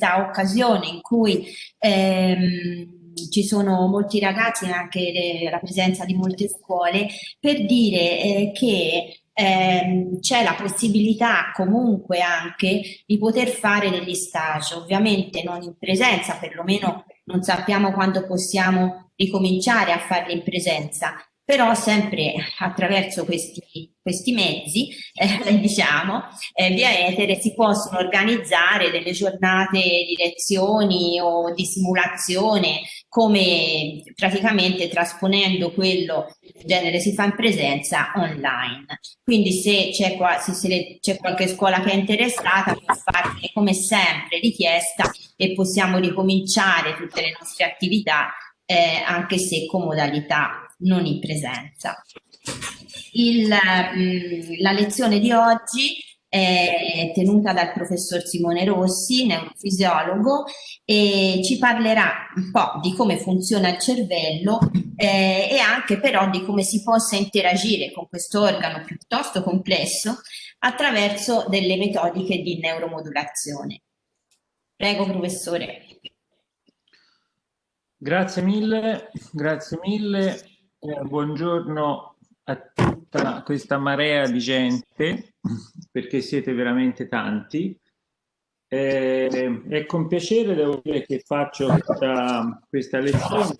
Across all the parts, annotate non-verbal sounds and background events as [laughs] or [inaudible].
questa occasione in cui ehm, ci sono molti ragazzi e anche le, la presenza di molte scuole per dire eh, che ehm, c'è la possibilità comunque anche di poter fare degli stage, ovviamente non in presenza, perlomeno non sappiamo quando possiamo ricominciare a farli in presenza, però sempre attraverso questi, questi mezzi, eh, [laughs] diciamo, eh, via etere si possono organizzare delle giornate di lezioni o di simulazione, come praticamente trasponendo quello che in genere si fa in presenza online. Quindi se c'è qualche scuola che è interessata può fare come sempre richiesta e possiamo ricominciare tutte le nostre attività eh, anche se con modalità non in presenza. Il, mh, mm, la lezione di oggi è tenuta dal professor Simone Rossi, neurofisiologo, e ci parlerà un po' di come funziona il cervello eh, e anche però di come si possa interagire con questo organo piuttosto complesso attraverso delle metodiche di neuromodulazione. Prego professore. Grazie mille, grazie mille. Eh, buongiorno a tutta questa marea di gente, perché siete veramente tanti. Eh, è con piacere devo dire che faccio questa, questa lezione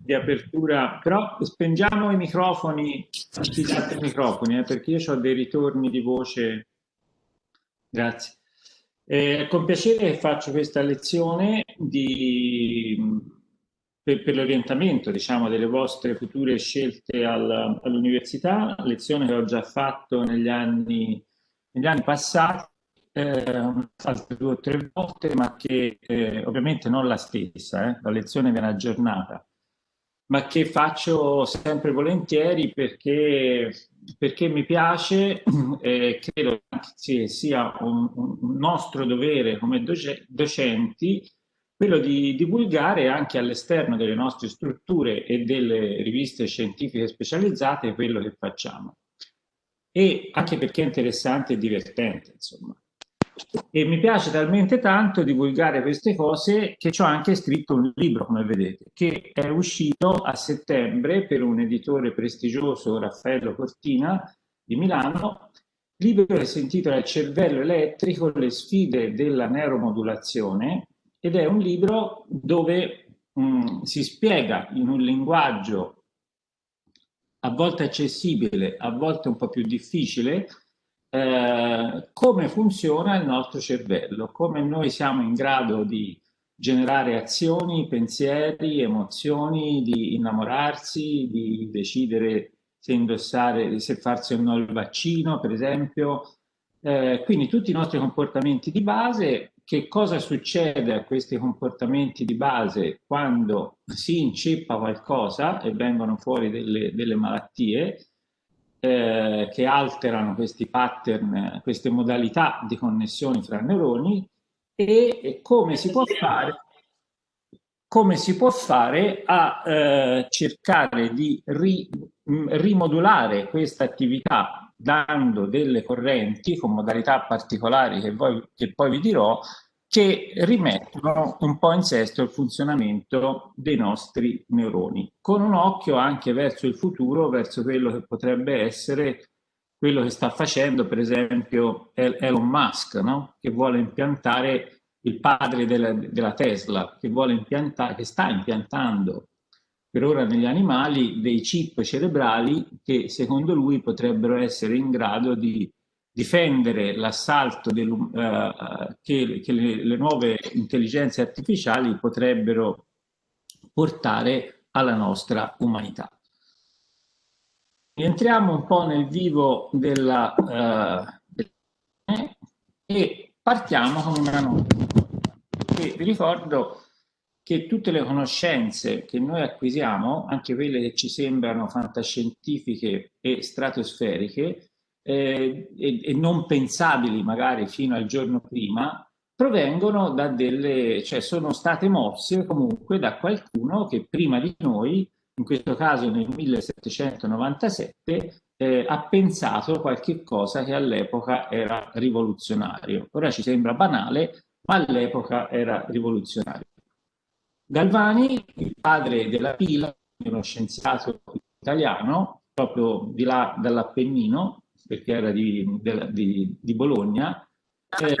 di apertura, però spengiamo i microfoni, attivate i microfoni, eh, perché io ho dei ritorni di voce. Grazie. Eh, con piacere faccio questa lezione di per, per l'orientamento diciamo, delle vostre future scelte al, all'università, lezione che ho già fatto negli anni, negli anni passati, eh, altre due o tre volte, ma che eh, ovviamente non la stessa, eh, la lezione viene aggiornata, ma che faccio sempre volentieri perché, perché mi piace [clears throat] e credo che sia un, un nostro dovere come docenti quello di divulgare anche all'esterno delle nostre strutture e delle riviste scientifiche specializzate quello che facciamo. E anche perché è interessante e divertente, insomma. E mi piace talmente tanto divulgare queste cose che ho anche scritto un libro, come vedete, che è uscito a settembre per un editore prestigioso, Raffaello Cortina, di Milano, libro che si intitola Il cervello elettrico, le sfide della neuromodulazione, ed è un libro dove mh, mm, si spiega in un linguaggio a volte accessibile, a volte un po' più difficile, eh, come funziona il nostro cervello, come noi siamo in grado di generare azioni, pensieri, emozioni, di innamorarsi, di decidere se indossare, se farsi o no il vaccino, per esempio. Eh, quindi tutti i nostri comportamenti di base che cosa succede a questi comportamenti di base quando si inceppa qualcosa e vengono fuori delle, delle malattie eh, che alterano questi pattern, queste modalità di connessioni fra neuroni e, e come si può fare come si può fare a eh, cercare di ri, rimodulare questa attività dando delle correnti con modalità particolari che, voi, che poi vi dirò, che rimettono un po' in sesto il funzionamento dei nostri neuroni, con un occhio anche verso il futuro, verso quello che potrebbe essere quello che sta facendo per esempio Elon Musk, no? che vuole impiantare il padre della, della Tesla, che, che sta impiantando per ora negli animali dei chip cerebrali che secondo lui potrebbero essere in grado di difendere l'assalto uh, che, che le, le, nuove intelligenze artificiali potrebbero portare alla nostra umanità. Entriamo un po' nel vivo della, uh, e partiamo con una nota. Vi ricordo che tutte le conoscenze che noi acquisiamo, anche quelle che ci sembrano fantascientifiche e stratosferiche, eh, e, e, non pensabili magari fino al giorno prima, provengono da delle, cioè sono state mosse comunque da qualcuno che prima di noi, in questo caso nel 1797, eh, ha pensato qualche cosa che all'epoca era rivoluzionario. Ora ci sembra banale, ma all'epoca era rivoluzionario. Galvani, il padre della pila, uno scienziato italiano, proprio di là dall'Appennino, perché era di, di, di Bologna, eh,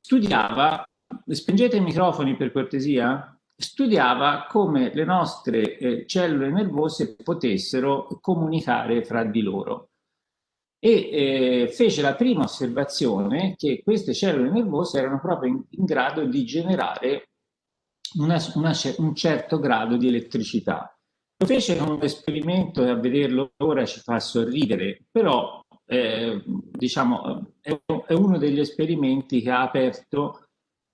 studiava, spengete i microfoni per cortesia, studiava come le nostre eh, cellule nervose potessero comunicare fra di loro. E eh, fece la prima osservazione che queste cellule nervose erano proprio in, in grado di generare una, una, un certo grado di elettricità. Lo fece con un esperimento e a vederlo ora ci fa sorridere, però eh, diciamo, è, è uno degli esperimenti che ha aperto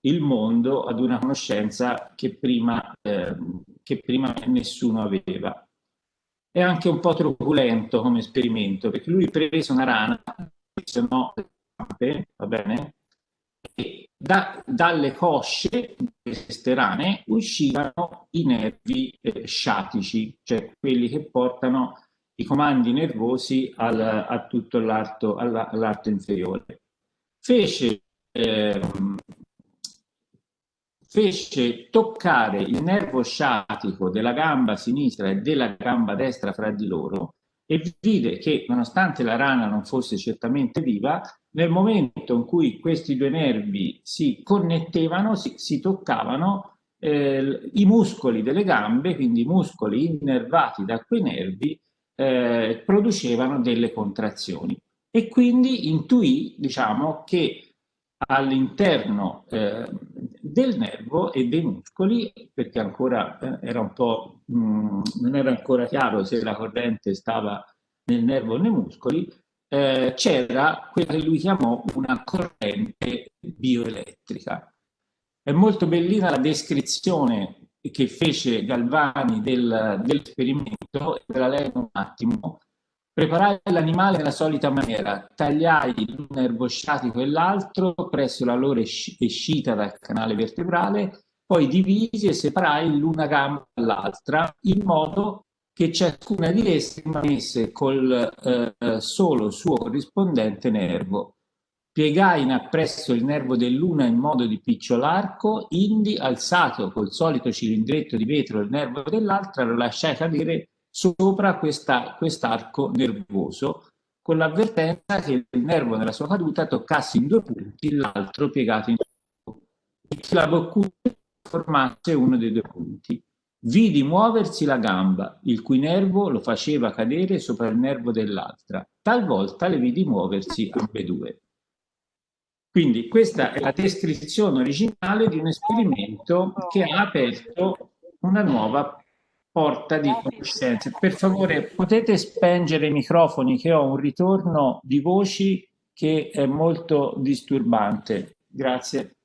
il mondo ad una conoscenza che prima, eh, che prima nessuno aveva. È anche un po' truculento come esperimento, perché lui prese una rana, se no, va bene? E da, dalle cosce di queste rane uscivano i nervi eh, sciatici, cioè quelli che portano i comandi nervosi al, a tutto l'arto, all'arto inferiore. Fece eh, fece toccare il nervo sciatico della gamba sinistra e della gamba destra fra di loro e vide che nonostante la rana non fosse certamente viva, nel momento in cui questi due nervi si connettevano, si, si toccavano, eh, i muscoli delle gambe, quindi i muscoli innervati da quei nervi, eh, producevano delle contrazioni. E quindi intuì, diciamo, che all'interno eh, del nervo e dei muscoli, perché ancora eh, era un po', mh, mm, non era ancora chiaro se la corrente stava nel nervo o nei muscoli, eh, c'era quella che lui chiamò una corrente bioelettrica. È molto bellina la descrizione che fece Galvani del, dell'esperimento, ve la leggo un attimo, Preparai l'animale nella solita maniera, tagliai l'un nervo sciatico e l'altro presso la loro escita dal canale vertebrale, poi divisi e separai l'una gamba dall'altra in modo che ciascuna di esse rimanesse col eh, solo suo corrispondente nervo. Piegai in appresso il nervo dell'una in modo di picciolarco, indi alzato col solito cilindretto di vetro il nervo dell'altra, lo lasciai cadere sopra quest'arco quest nervoso con l'avvertenza che il nervo nella sua caduta toccasse in due punti l'altro piegato in due e che la boccura formasse uno dei due punti. Vidi muoversi la gamba, il cui nervo lo faceva cadere sopra il nervo dell'altra. Talvolta le vidi muoversi ambedue. Quindi questa è la descrizione originale di un esperimento che ha aperto una nuova porta di conoscenze. Per favore, potete spengere i microfoni che ho un ritorno di voci che è molto disturbante. Grazie.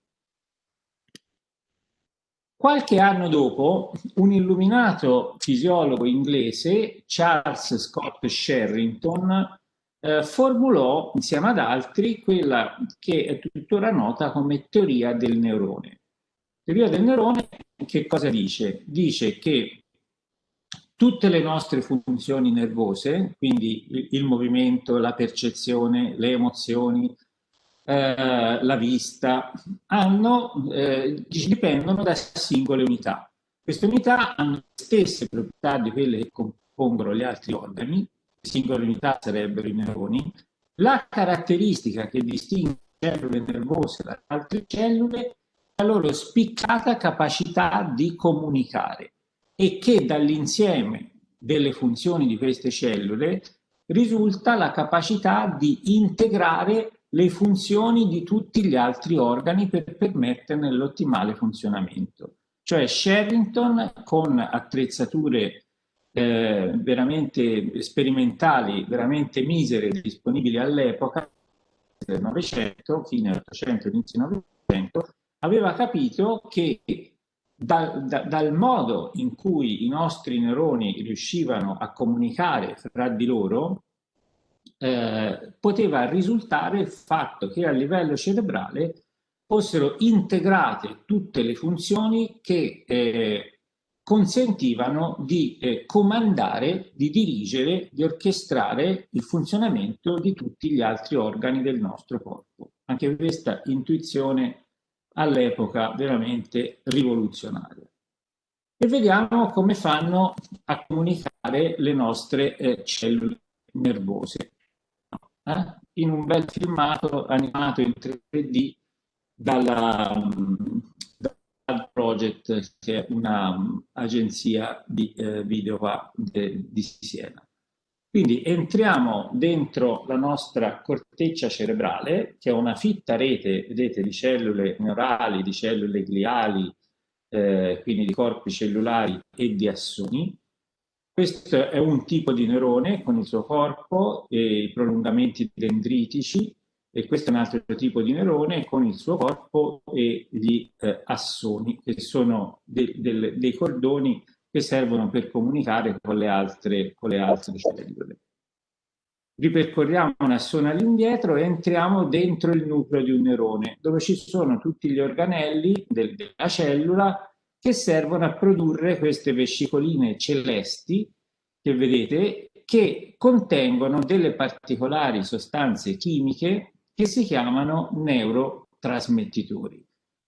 Qualche anno dopo, un illuminato fisiologo inglese, Charles Scott Sherrington, eh, formulò insieme ad altri quella che è tuttora nota come teoria del neurone. Teoria del neurone che cosa dice? Dice che tutte le nostre funzioni nervose, quindi il, il movimento, la percezione, le emozioni, eh, la vista, hanno, eh, dipendono da singole unità. Queste unità hanno le stesse proprietà di quelle che compongono gli altri organi, le singole unità sarebbero i neuroni. La caratteristica che distingue le cellule nervose da altre cellule è la loro spiccata capacità di comunicare e che dall'insieme delle funzioni di queste cellule risulta la capacità di integrare le funzioni di tutti gli altri organi per permetterne l'ottimale funzionamento. Cioè Sherrington con attrezzature eh, veramente sperimentali, veramente misere disponibili all'epoca del Novecento, fine 800, inizio Novecento, aveva capito che dal, da, dal modo in cui i nostri neuroni riuscivano a comunicare fra di loro, eh, poteva risultare il fatto che a livello cerebrale fossero integrate tutte le funzioni che eh, consentivano di eh, comandare, di dirigere, di orchestrare il funzionamento di tutti gli altri organi del nostro corpo. Anche questa intuizione all'epoca veramente rivoluzionaria. E vediamo come fanno a comunicare le nostre eh, cellule nervose. Eh? In un bel filmato animato in 3D dalla, dal Project, che è un'agenzia um, di eh, video de, di Siena. Quindi entriamo dentro la nostra corteccia cerebrale, che è una fitta rete, vedete, di cellule neurali, di cellule gliali, eh, quindi di corpi cellulari e di assoni. Questo è un tipo di neurone con il suo corpo e i prolungamenti dendritici e questo è un altro tipo di neurone con il suo corpo e gli eh, assoni, che sono de de dei cordoni che servono per comunicare con le altre, con le altre cellule. Ripercorriamo una zona all'indietro e entriamo dentro il nucleo di un neurone, dove ci sono tutti gli organelli del, della cellula che servono a produrre queste vescicoline celesti che vedete, che contengono delle particolari sostanze chimiche che si chiamano neurotrasmettitori.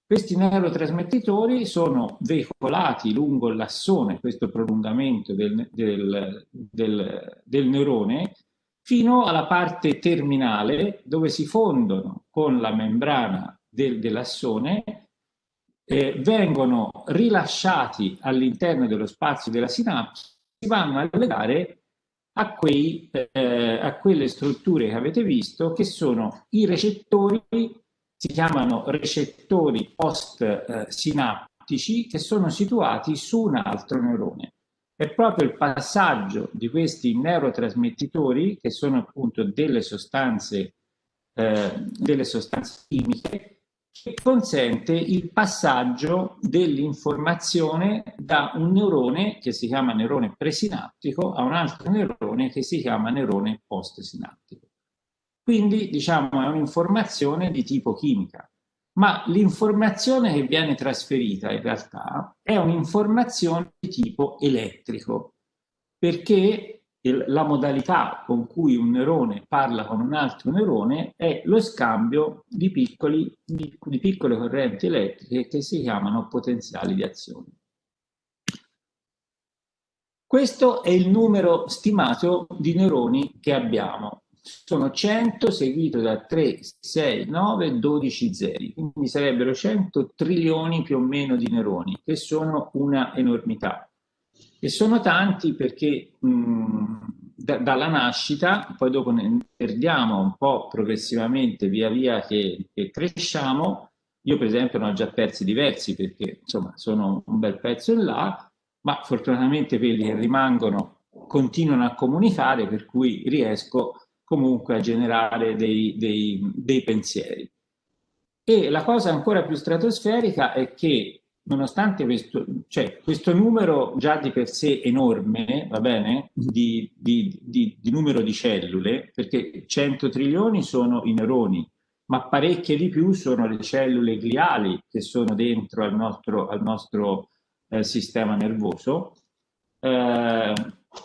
Questi neurotrasmettitori sono veicolati lungo l'assone, questo prolungamento del, del, del, del neurone, fino alla parte terminale dove si fondono con la membrana del, dell'assone, eh, vengono rilasciati all'interno dello spazio della sinapsi, si vanno a legare a, quei, eh, a quelle strutture che avete visto che sono i recettori si chiamano recettori post-sinaptici che sono situati su un altro neurone. È proprio il passaggio di questi neurotrasmettitori, che sono appunto delle sostanze, eh, delle sostanze chimiche, che consente il passaggio dell'informazione da un neurone che si chiama neurone presinaptico a un altro neurone che si chiama neurone post-sinaptico. Quindi diciamo è un'informazione di tipo chimica, ma l'informazione che viene trasferita in realtà è un'informazione di tipo elettrico, perché il, la modalità con cui un neurone parla con un altro neurone è lo scambio di, piccoli, di, di piccole correnti elettriche che si chiamano potenziali di azione. Questo è il numero stimato di neuroni che abbiamo sono 100 seguito da 3, 6, 9, 12 zeri, quindi sarebbero 100 trilioni più o meno di neuroni, che sono una enormità. E sono tanti perché mh, da, dalla nascita, poi dopo ne perdiamo un po' progressivamente via via che, che cresciamo, io per esempio ne ho già persi diversi perché insomma sono un bel pezzo in là, ma fortunatamente quelli che rimangono continuano a comunicare per cui riesco comunque a generare dei, dei, dei pensieri. E la cosa ancora più stratosferica è che nonostante questo, cioè, questo numero già di per sé enorme, va bene, di, di, di, di, numero di cellule, perché 100 trilioni sono i neuroni, ma parecchie di più sono le cellule gliali che sono dentro al nostro, al nostro eh, sistema nervoso, eh,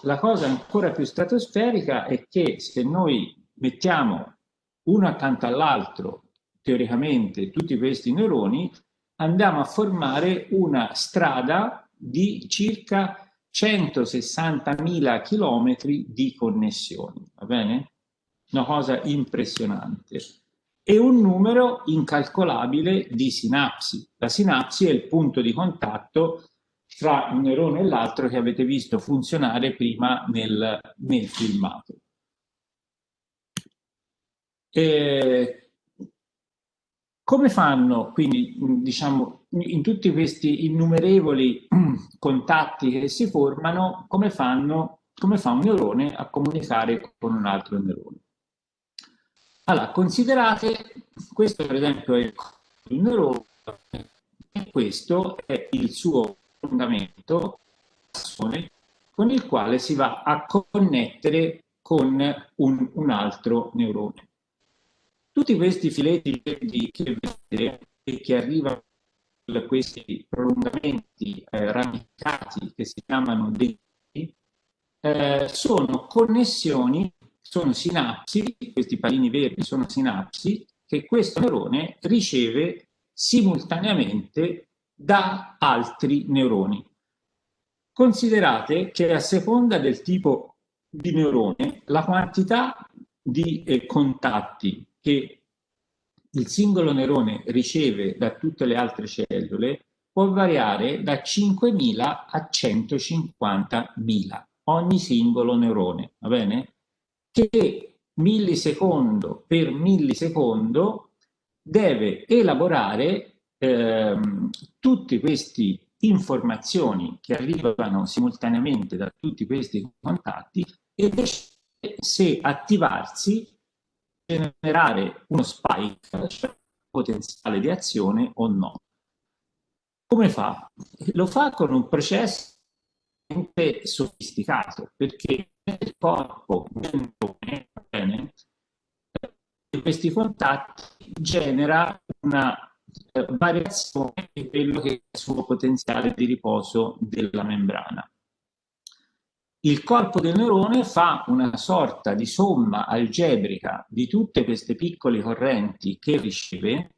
la cosa ancora più stratosferica è che se noi mettiamo uno accanto all'altro, teoricamente, tutti questi neuroni, andiamo a formare una strada di circa 160.000 chilometri di connessioni, va bene? Una cosa impressionante. E un numero incalcolabile di sinapsi. La sinapsi è il punto di contatto tra un neurone e l'altro che avete visto funzionare prima nel, nel filmato. E come fanno quindi, diciamo, in tutti questi innumerevoli [clears throat] contatti che si formano, come, fanno, come fa un neurone a comunicare con un altro neurone? Allora, considerate, questo per esempio è il neurone, e questo è il suo fondamento con il quale si va a connettere con un, un altro neurone. Tutti questi filetti che vedete e che arrivano da questi prolungamenti eh, ramicati che si chiamano denti, eh, sono connessioni, sono sinapsi, questi palini verdi sono sinapsi che questo neurone riceve simultaneamente da altri neuroni. Considerate che a seconda del tipo di neurone, la quantità di eh, contatti che il singolo neurone riceve da tutte le altre cellule può variare da 5.000 a 150.000 ogni singolo neurone, va bene? Che millisecondo per millisecondo deve elaborare ehm, tutti questi informazioni che arrivano simultaneamente da tutti questi contatti e se attivarsi, generare uno spike, cioè potenziale di azione o no. Come fa? Lo fa con un processo sofisticato perché nel corpo bene, questi contatti genera una eh, variazione di quello che è il suo potenziale di riposo della membrana. Il corpo del neurone fa una sorta di somma algebrica di tutte queste piccole correnti che riceve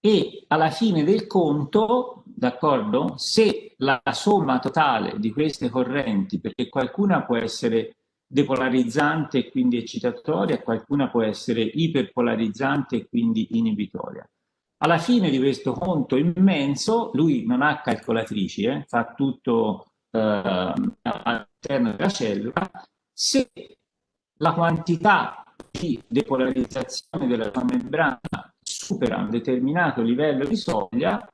e alla fine del conto, d'accordo, se la somma totale di queste correnti, perché qualcuna può essere depolarizzante e quindi eccitatoria, qualcuna può essere iperpolarizzante e quindi inibitoria. Alla fine di questo conto immenso, lui non ha calcolatrici, eh, fa tutto all'interno della cellula, se la quantità di depolarizzazione della sua membrana supera un determinato livello di soglia,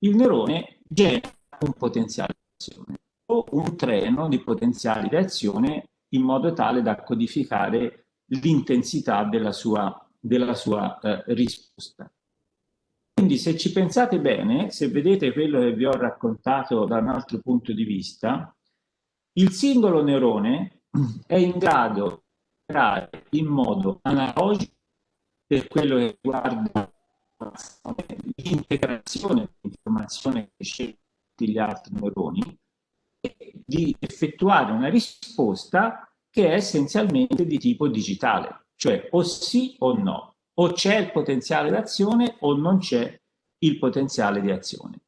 il neurone genera un potenziale di azione o un treno di potenziali di azione in modo tale da codificare l'intensità della sua, della sua eh, risposta. Quindi se ci pensate bene, se vedete quello che vi ho raccontato da un altro punto di vista, il singolo neurone è in grado di operare in modo analogico per quello che riguarda l'integrazione dell'informazione che sceglie gli altri neuroni e di effettuare una risposta che è essenzialmente di tipo digitale, cioè o sì o no o c'è il potenziale d'azione o non c'è il potenziale di azione.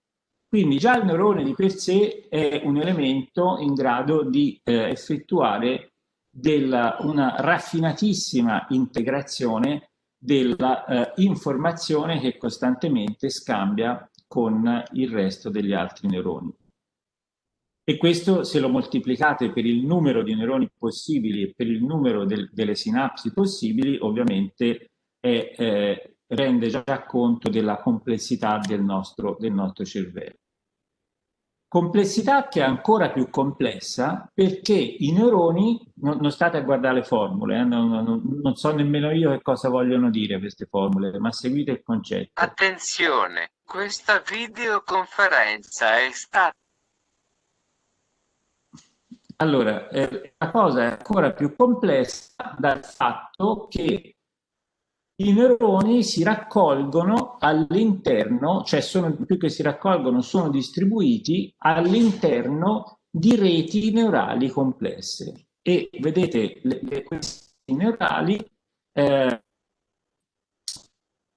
Quindi già il neurone di per sé è un elemento in grado di eh, effettuare della, una raffinatissima integrazione della eh, che costantemente scambia con il resto degli altri neuroni. E questo se lo moltiplicate per il numero di neuroni possibili e per il numero del, delle sinapsi possibili, ovviamente è, eh, rende già conto della complessità del nostro, del nostro cervello. Complessità che è ancora più complessa perché i neuroni, non, non state a guardare le formule, eh, non, non, non, so nemmeno io che cosa vogliono dire queste formule, ma seguite il concetto. Attenzione, questa videoconferenza è stata... Allora, eh, la cosa è ancora più complessa dal fatto che i neuroni si raccolgono all'interno, cioè sono, più che si raccolgono, sono distribuiti all'interno di reti neurali complesse. E vedete, le, le, questi neurali eh,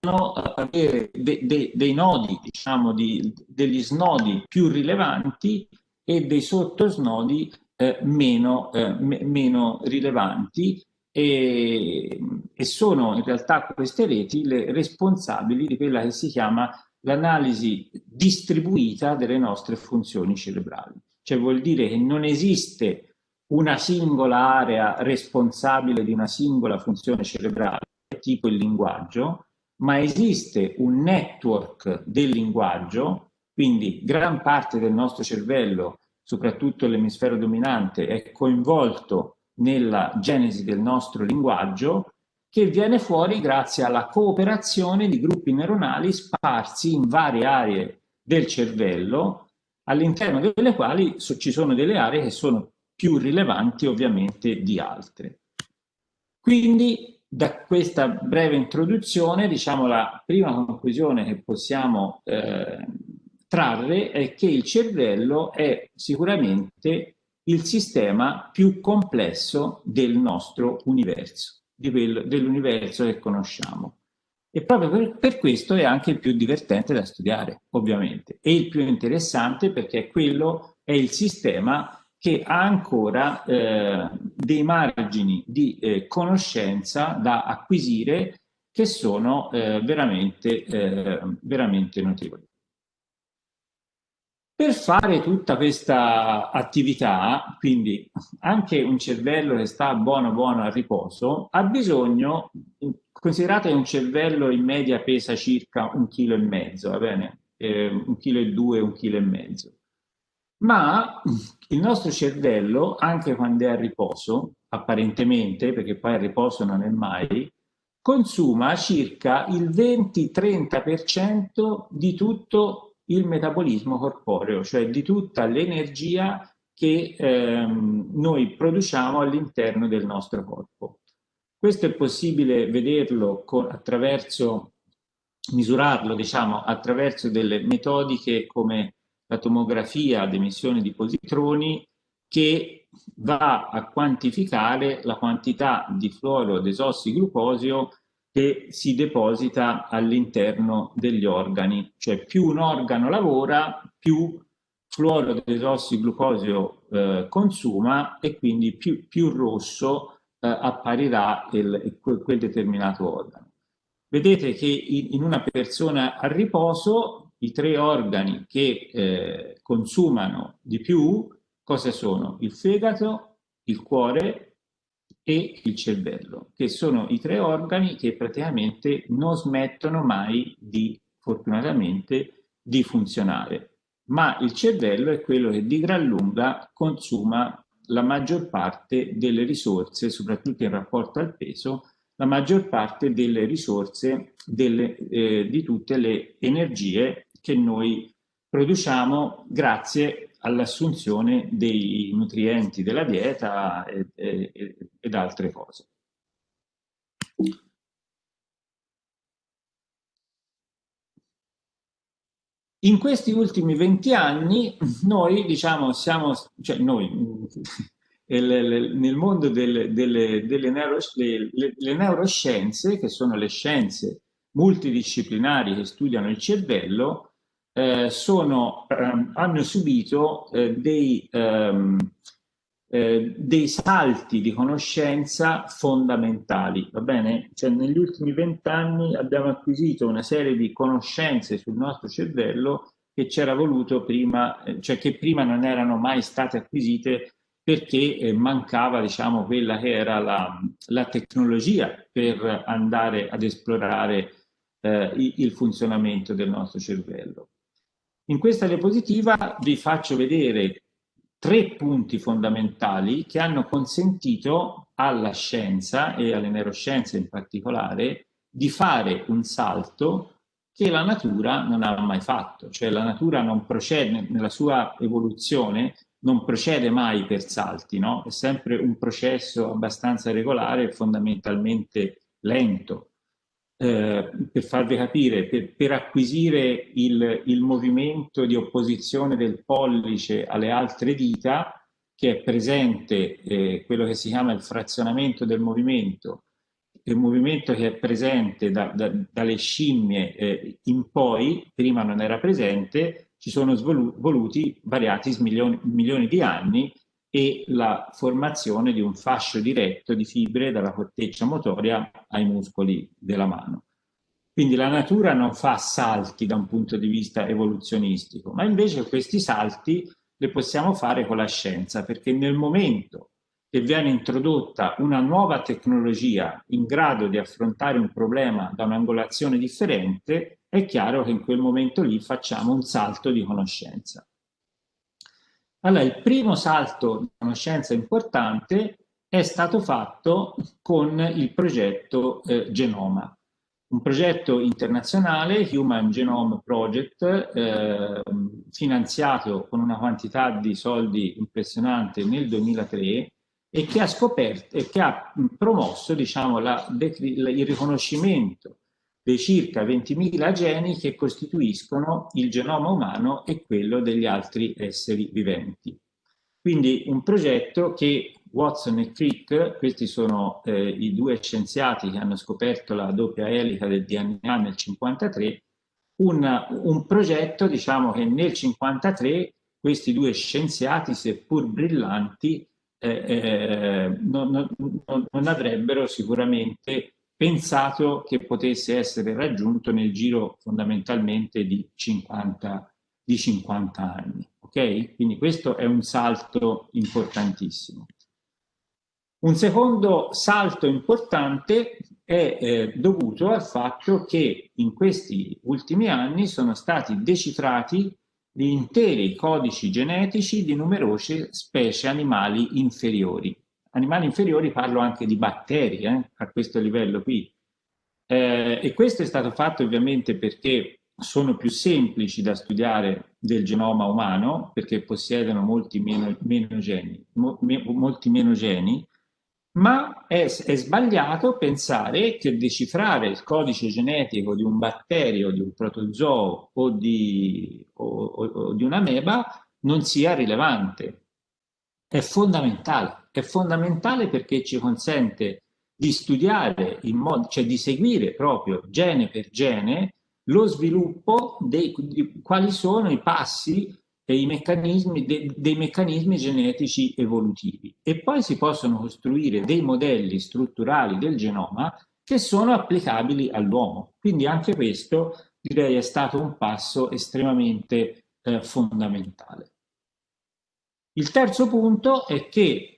avere de, de, dei nodi, diciamo, di, degli snodi più rilevanti e dei sottosnodi eh, meno, eh, meno rilevanti e, e sono in realtà queste reti le responsabili di quella che si chiama l'analisi distribuita delle nostre funzioni cerebrali. Cioè vuol dire che non esiste una singola area responsabile di una singola funzione cerebrale, tipo il linguaggio, ma esiste un network del linguaggio, quindi gran parte del nostro cervello, soprattutto l'emisfero dominante, è coinvolto nella genesi del nostro linguaggio che viene fuori grazie alla cooperazione di gruppi neuronali sparsi in varie aree del cervello, all'interno delle quali ci sono delle aree che sono più rilevanti ovviamente di altre. Quindi da questa breve introduzione, diciamo la prima conclusione che possiamo eh, trarre è che il cervello è sicuramente il sistema più complesso del nostro universo, dell'universo che conosciamo. E proprio per, per, questo è anche il più divertente da studiare, ovviamente, e il più interessante perché quello è il sistema che ha ancora eh, dei margini di eh, conoscenza da acquisire che sono eh, veramente, eh, veramente notevoli. Per fare tutta questa attività, quindi anche un cervello che sta buono buono a riposo, ha bisogno, considerate un cervello in media pesa circa un chilo e mezzo, va bene? Eh, un chilo e due, un chilo e mezzo. Ma il nostro cervello, anche quando è a riposo, apparentemente, perché poi a riposo non è mai, consuma circa il 20-30% di tutto il metabolismo corporeo, cioè di tutta l'energia che ehm, noi produciamo all'interno del nostro corpo. Questo è possibile vederlo con, attraverso, misurarlo diciamo, attraverso delle metodiche come la tomografia ad emissione di positroni che va a quantificare la quantità di fluoro desossiglucosio che si deposita all'interno degli organi, cioè più un organo lavora, più fluoro desossiglucosio eh, consuma e quindi più, più rosso eh, apparirà il, quel determinato organo. Vedete che in, in, una persona a riposo i tre organi che eh, consumano di più cosa sono? Il fegato, il cuore e il cervello, che sono i tre organi che praticamente non smettono mai di, fortunatamente, di funzionare. Ma il cervello è quello che di gran lunga consuma la maggior parte delle risorse, soprattutto in rapporto al peso, la maggior parte delle risorse delle, eh, di tutte le energie che noi produciamo grazie all'assunzione dei nutrienti della dieta e, e, ed altre cose. In questi ultimi 20 anni noi, diciamo, siamo, cioè noi, [laughs] nel mondo delle, delle, delle neuro, le, le neuroscienze, che sono le scienze multidisciplinari che studiano il cervello, eh, sono, ehm, hanno subito eh, dei, ehm, eh, dei salti di conoscenza fondamentali, va bene? Cioè negli ultimi vent'anni abbiamo acquisito una serie di conoscenze sul nostro cervello che c'era voluto prima, eh, cioè che prima non erano mai state acquisite perché eh, mancava diciamo quella che era la, la tecnologia per andare ad esplorare eh, il funzionamento del nostro cervello. In questa diapositiva vi faccio vedere tre punti fondamentali che hanno consentito alla scienza e alle neuroscienze in particolare di fare un salto che la natura non ha mai fatto, cioè la natura non procede nella sua evoluzione, non procede mai per salti, no? è sempre un processo abbastanza regolare e fondamentalmente lento. Eh, per farvi capire, per, per acquisire il, il, movimento di opposizione del pollice alle altre dita, che è presente eh, quello che si chiama il frazionamento del movimento, il movimento che è presente da, da, dalle scimmie eh, in poi, prima non era presente, ci sono voluti variati milioni, milioni di anni e la formazione di un fascio diretto di fibre dalla corteccia motoria ai muscoli della mano. Quindi la natura non fa salti da un punto di vista evoluzionistico, ma invece questi salti li possiamo fare con la scienza, perché nel momento che viene introdotta una nuova tecnologia in grado di affrontare un problema da un'angolazione differente, è chiaro che in quel momento lì facciamo un salto di conoscenza. Allora, il primo salto di conoscenza importante è stato fatto con il progetto eh, Genoma, un progetto internazionale, Human Genome Project, eh, finanziato con una quantità di soldi impressionante nel 2003 e che ha scoperto e che ha promosso diciamo, la, il riconoscimento dei circa 20.000 geni che costituiscono il genoma umano e quello degli altri esseri viventi. Quindi un progetto che Watson e Crick, questi sono eh, i due scienziati che hanno scoperto la doppia elica del DNA nel 1953, un, un progetto diciamo che nel 1953 questi due scienziati, seppur brillanti, eh, eh, non, non, non, avrebbero sicuramente pensato che potesse essere raggiunto nel giro fondamentalmente di 50, di 50 anni. Ok? Quindi questo è un salto importantissimo. Un secondo salto importante è eh, dovuto al fatto che in questi ultimi anni sono stati decifrati gli interi codici genetici di numerose specie animali inferiori. Animali inferiori parlo anche di batteri eh, a questo livello qui. Eh, e questo è stato fatto ovviamente perché sono più semplici da studiare del genoma umano, perché possiedono molti meno, meno geni, mo, me, molti meno geni ma è, è, sbagliato pensare che decifrare il codice genetico di un batterio, di un protozoo o di, o, o, o di un'ameba non sia rilevante. È fondamentale, è fondamentale perché ci consente di studiare, in modo, cioè di seguire proprio gene per gene lo sviluppo dei, di quali sono i passi i meccanismi, de, dei meccanismi genetici evolutivi e poi si possono costruire dei modelli strutturali del genoma che sono applicabili all'uomo. Quindi anche questo direi è stato un passo estremamente eh, fondamentale. Il terzo punto è che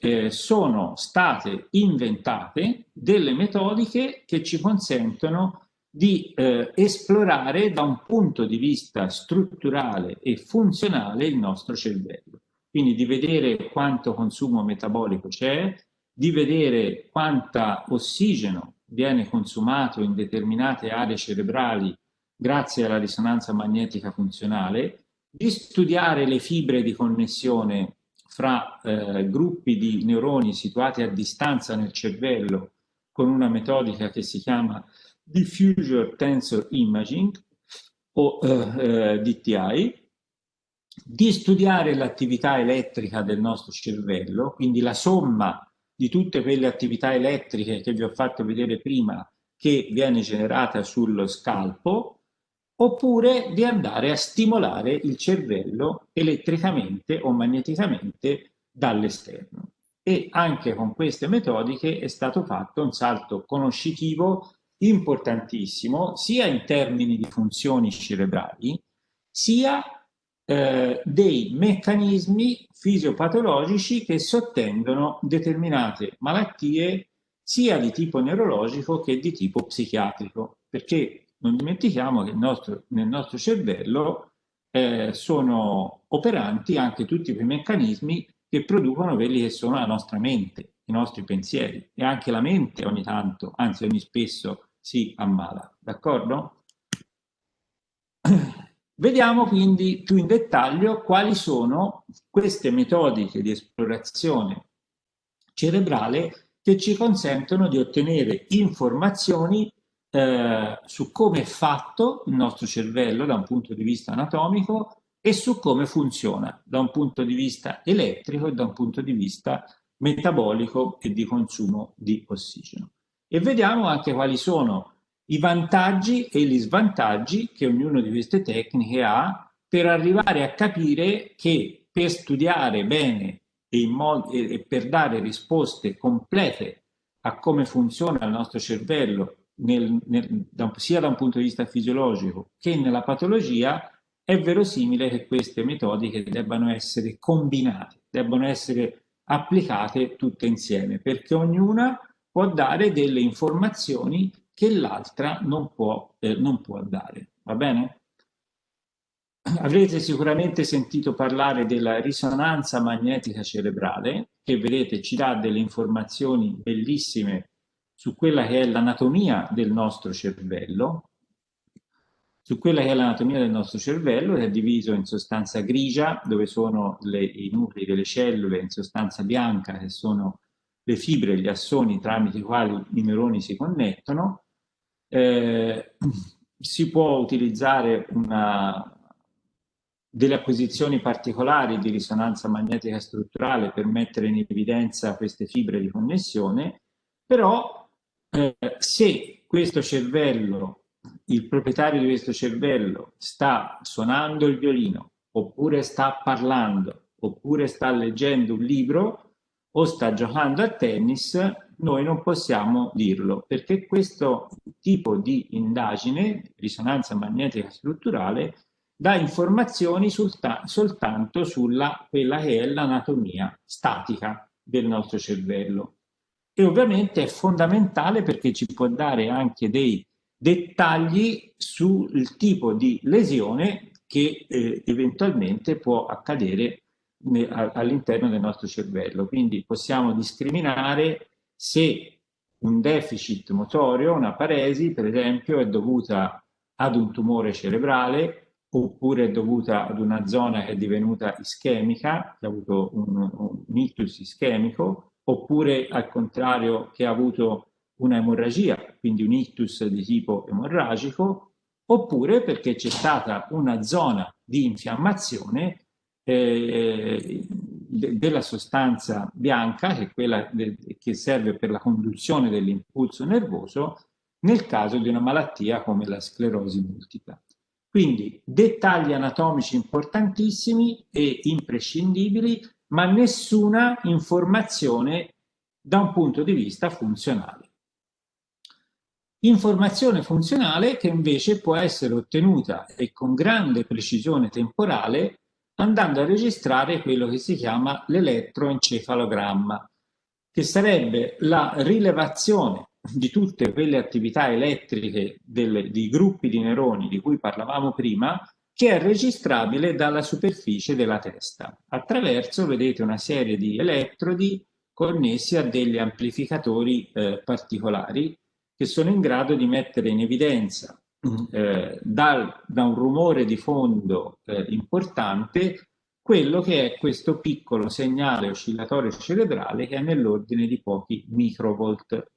eh, sono state inventate delle metodiche che ci consentono di eh, esplorare da un punto di vista strutturale e funzionale il nostro cervello. Quindi di vedere quanto consumo metabolico c'è, di vedere quanta ossigeno viene consumato in determinate aree cerebrali grazie alla risonanza magnetica funzionale, di studiare le fibre di connessione fra eh, gruppi di neuroni situati a distanza nel cervello con una metodica che si chiama Diffusion Tensor Imaging o eh, eh DTI, di studiare l'attività elettrica del nostro cervello, quindi la somma di tutte quelle attività elettriche che vi ho fatto vedere prima che viene generata sullo scalpo, oppure di andare a stimolare il cervello elettricamente o magneticamente dall'esterno. E anche con queste metodiche è stato fatto un salto conoscitivo importantissimo sia in termini di funzioni cerebrali sia eh, dei meccanismi fisiopatologici che sottendono determinate malattie sia di tipo neurologico che di tipo psichiatrico perché non dimentichiamo che nostro, nel nostro cervello eh, sono operanti anche tutti quei meccanismi che producono quelli che sono la nostra mente, i nostri pensieri e anche la mente ogni tanto, anzi ogni spesso si ammala, d'accordo? [clears throat] Vediamo quindi più in dettaglio quali sono queste metodiche di esplorazione cerebrale che ci consentono di ottenere informazioni eh, su come è fatto il nostro cervello da un punto di vista anatomico e su come funziona da un punto di vista elettrico e da un punto di vista metabolico e di consumo di ossigeno. E vediamo anche quali sono i vantaggi e gli svantaggi che ognuna di queste tecniche ha per arrivare a capire che per studiare bene e, e per dare risposte complete a come funziona il nostro cervello nel, nel, da, sia da un punto di vista fisiologico che nella patologia, è verosimile che queste metodiche debbano essere combinate, debbano essere applicate tutte insieme, perché ognuna può dare delle informazioni che l'altra non, eh, non può dare. Va bene? Avrete sicuramente sentito parlare della risonanza magnetica cerebrale, che vedete ci dà delle informazioni bellissime su quella che è l'anatomia del nostro cervello, su quella che è l'anatomia del nostro cervello, che è diviso in sostanza grigia, dove sono le, i nuclei delle cellule, in sostanza bianca, che sono le fibre, gli assoni tramite i quali i neuroni si connettono. Eh, si può utilizzare una delle acquisizioni particolari di risonanza magnetica strutturale per mettere in evidenza queste fibre di connessione, però eh, se questo cervello, il proprietario di questo cervello sta suonando il violino, oppure sta parlando, oppure sta leggendo un libro o sta giocando a tennis, noi non possiamo dirlo, perché questo tipo di indagine, risonanza magnetica strutturale, dà informazioni soltanto sulla quella che è l'anatomia statica del nostro cervello. E ovviamente è fondamentale perché ci può dare anche dei dettagli sul tipo di lesione che eh, eventualmente può accadere all'interno del nostro cervello. Quindi possiamo discriminare se un deficit motorio, una paresi, per esempio, è dovuta ad un tumore cerebrale oppure è dovuta ad una zona che è divenuta ischemica, che ha avuto un, un ictus ischemico, oppure al contrario che ha avuto una emorragia, quindi un ictus di tipo emorragico, oppure perché c'è stata una zona di infiammazione eh, della sostanza bianca, che è quella che serve per la conduzione dell'impulso nervoso, nel caso di una malattia come la sclerosi multipla. Quindi dettagli anatomici importantissimi e imprescindibili, ma nessuna informazione da un punto di vista funzionale. Informazione funzionale che invece può essere ottenuta e con grande precisione temporale andando a registrare quello che si chiama l'elettroencefalogramma, che sarebbe la rilevazione di tutte quelle attività elettriche delle, di gruppi di neuroni di cui parlavamo prima, che è registrabile dalla superficie della testa, attraverso, vedete, una serie di elettrodi connessi a degli amplificatori eh, particolari che sono in grado di mettere in evidenza eh, dal, da un rumore di fondo eh, importante quello che è questo piccolo segnale oscillatorio cerebrale che è nell'ordine di pochi microvolt.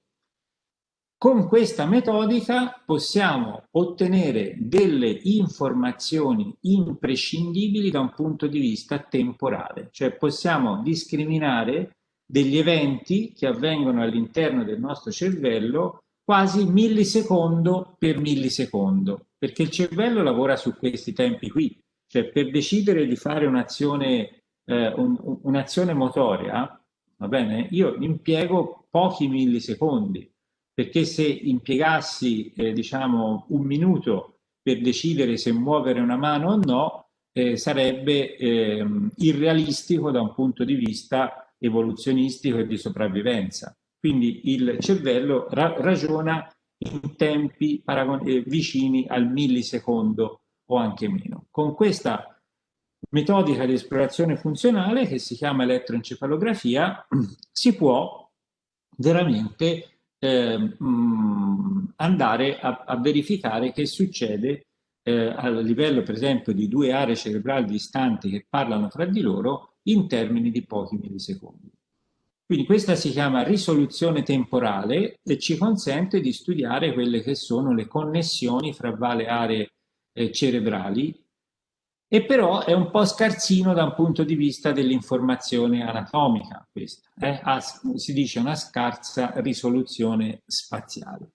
Con questa metodica possiamo ottenere delle informazioni imprescindibili da un punto di vista temporale, cioè possiamo discriminare degli eventi che avvengono all'interno del nostro cervello quasi millisecondo per millisecondo, perché il cervello lavora su questi tempi qui, cioè per decidere di fare un'azione eh, un, un'azione motoria, va bene, io impiego pochi millisecondi, perché se impiegassi eh, diciamo un minuto per decidere se muovere una mano o no, eh, sarebbe eh, irrealistico da un punto di vista evoluzionistico e di sopravvivenza. Quindi il cervello ra ragiona in tempi eh, vicini al millisecondo o anche meno. Con questa metodica di esplorazione funzionale che si chiama elettroencefalografia [clears throat] si può veramente eh, andare a, a, verificare che succede eh, a livello per esempio di due aree cerebrali distanti che parlano fra di loro in termini di pochi millisecondi. Quindi questa si chiama risoluzione temporale e ci consente di studiare quelle che sono le connessioni fra varie aree eh, cerebrali e però è un po' scarsino da un punto di vista dell'informazione anatomica questa, eh? ha, si dice una scarsa risoluzione spaziale.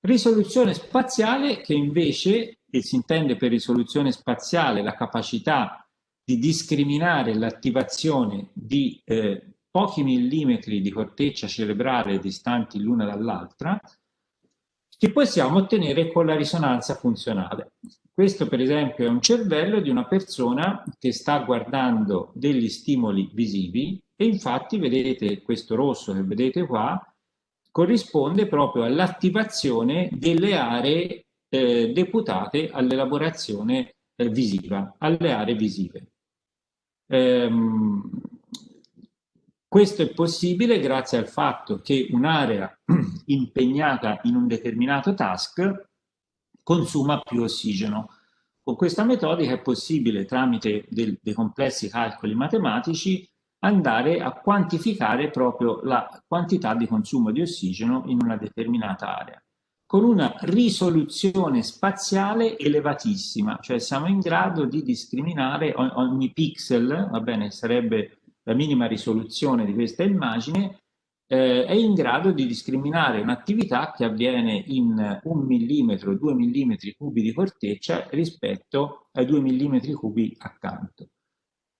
Risoluzione spaziale che invece, e si intende per risoluzione spaziale la capacità di discriminare l'attivazione di eh, pochi millimetri di corteccia cerebrale distanti l'una dall'altra, che possiamo ottenere con la risonanza funzionale. Questo per esempio è un cervello di una persona che sta guardando degli stimoli visivi e infatti vedete questo rosso che vedete qua corrisponde proprio all'attivazione delle aree eh, deputate all'elaborazione eh, visiva, alle aree visive. Ehm, questo è possibile grazie al fatto che un'area [clears throat] impegnata in un determinato task consuma più ossigeno. Con questa metodica è possibile, tramite del, dei complessi calcoli matematici, andare a quantificare proprio la quantità di consumo di ossigeno in una determinata area. con una risoluzione spaziale elevatissima, cioè siamo in grado di discriminare ogni pixel, va bene, sarebbe la minima risoluzione di questa immagine, eh, è in grado di discriminare un'attività che avviene in un millimetro, due millimetri cubi di corteccia rispetto ai due millimetri cubi accanto.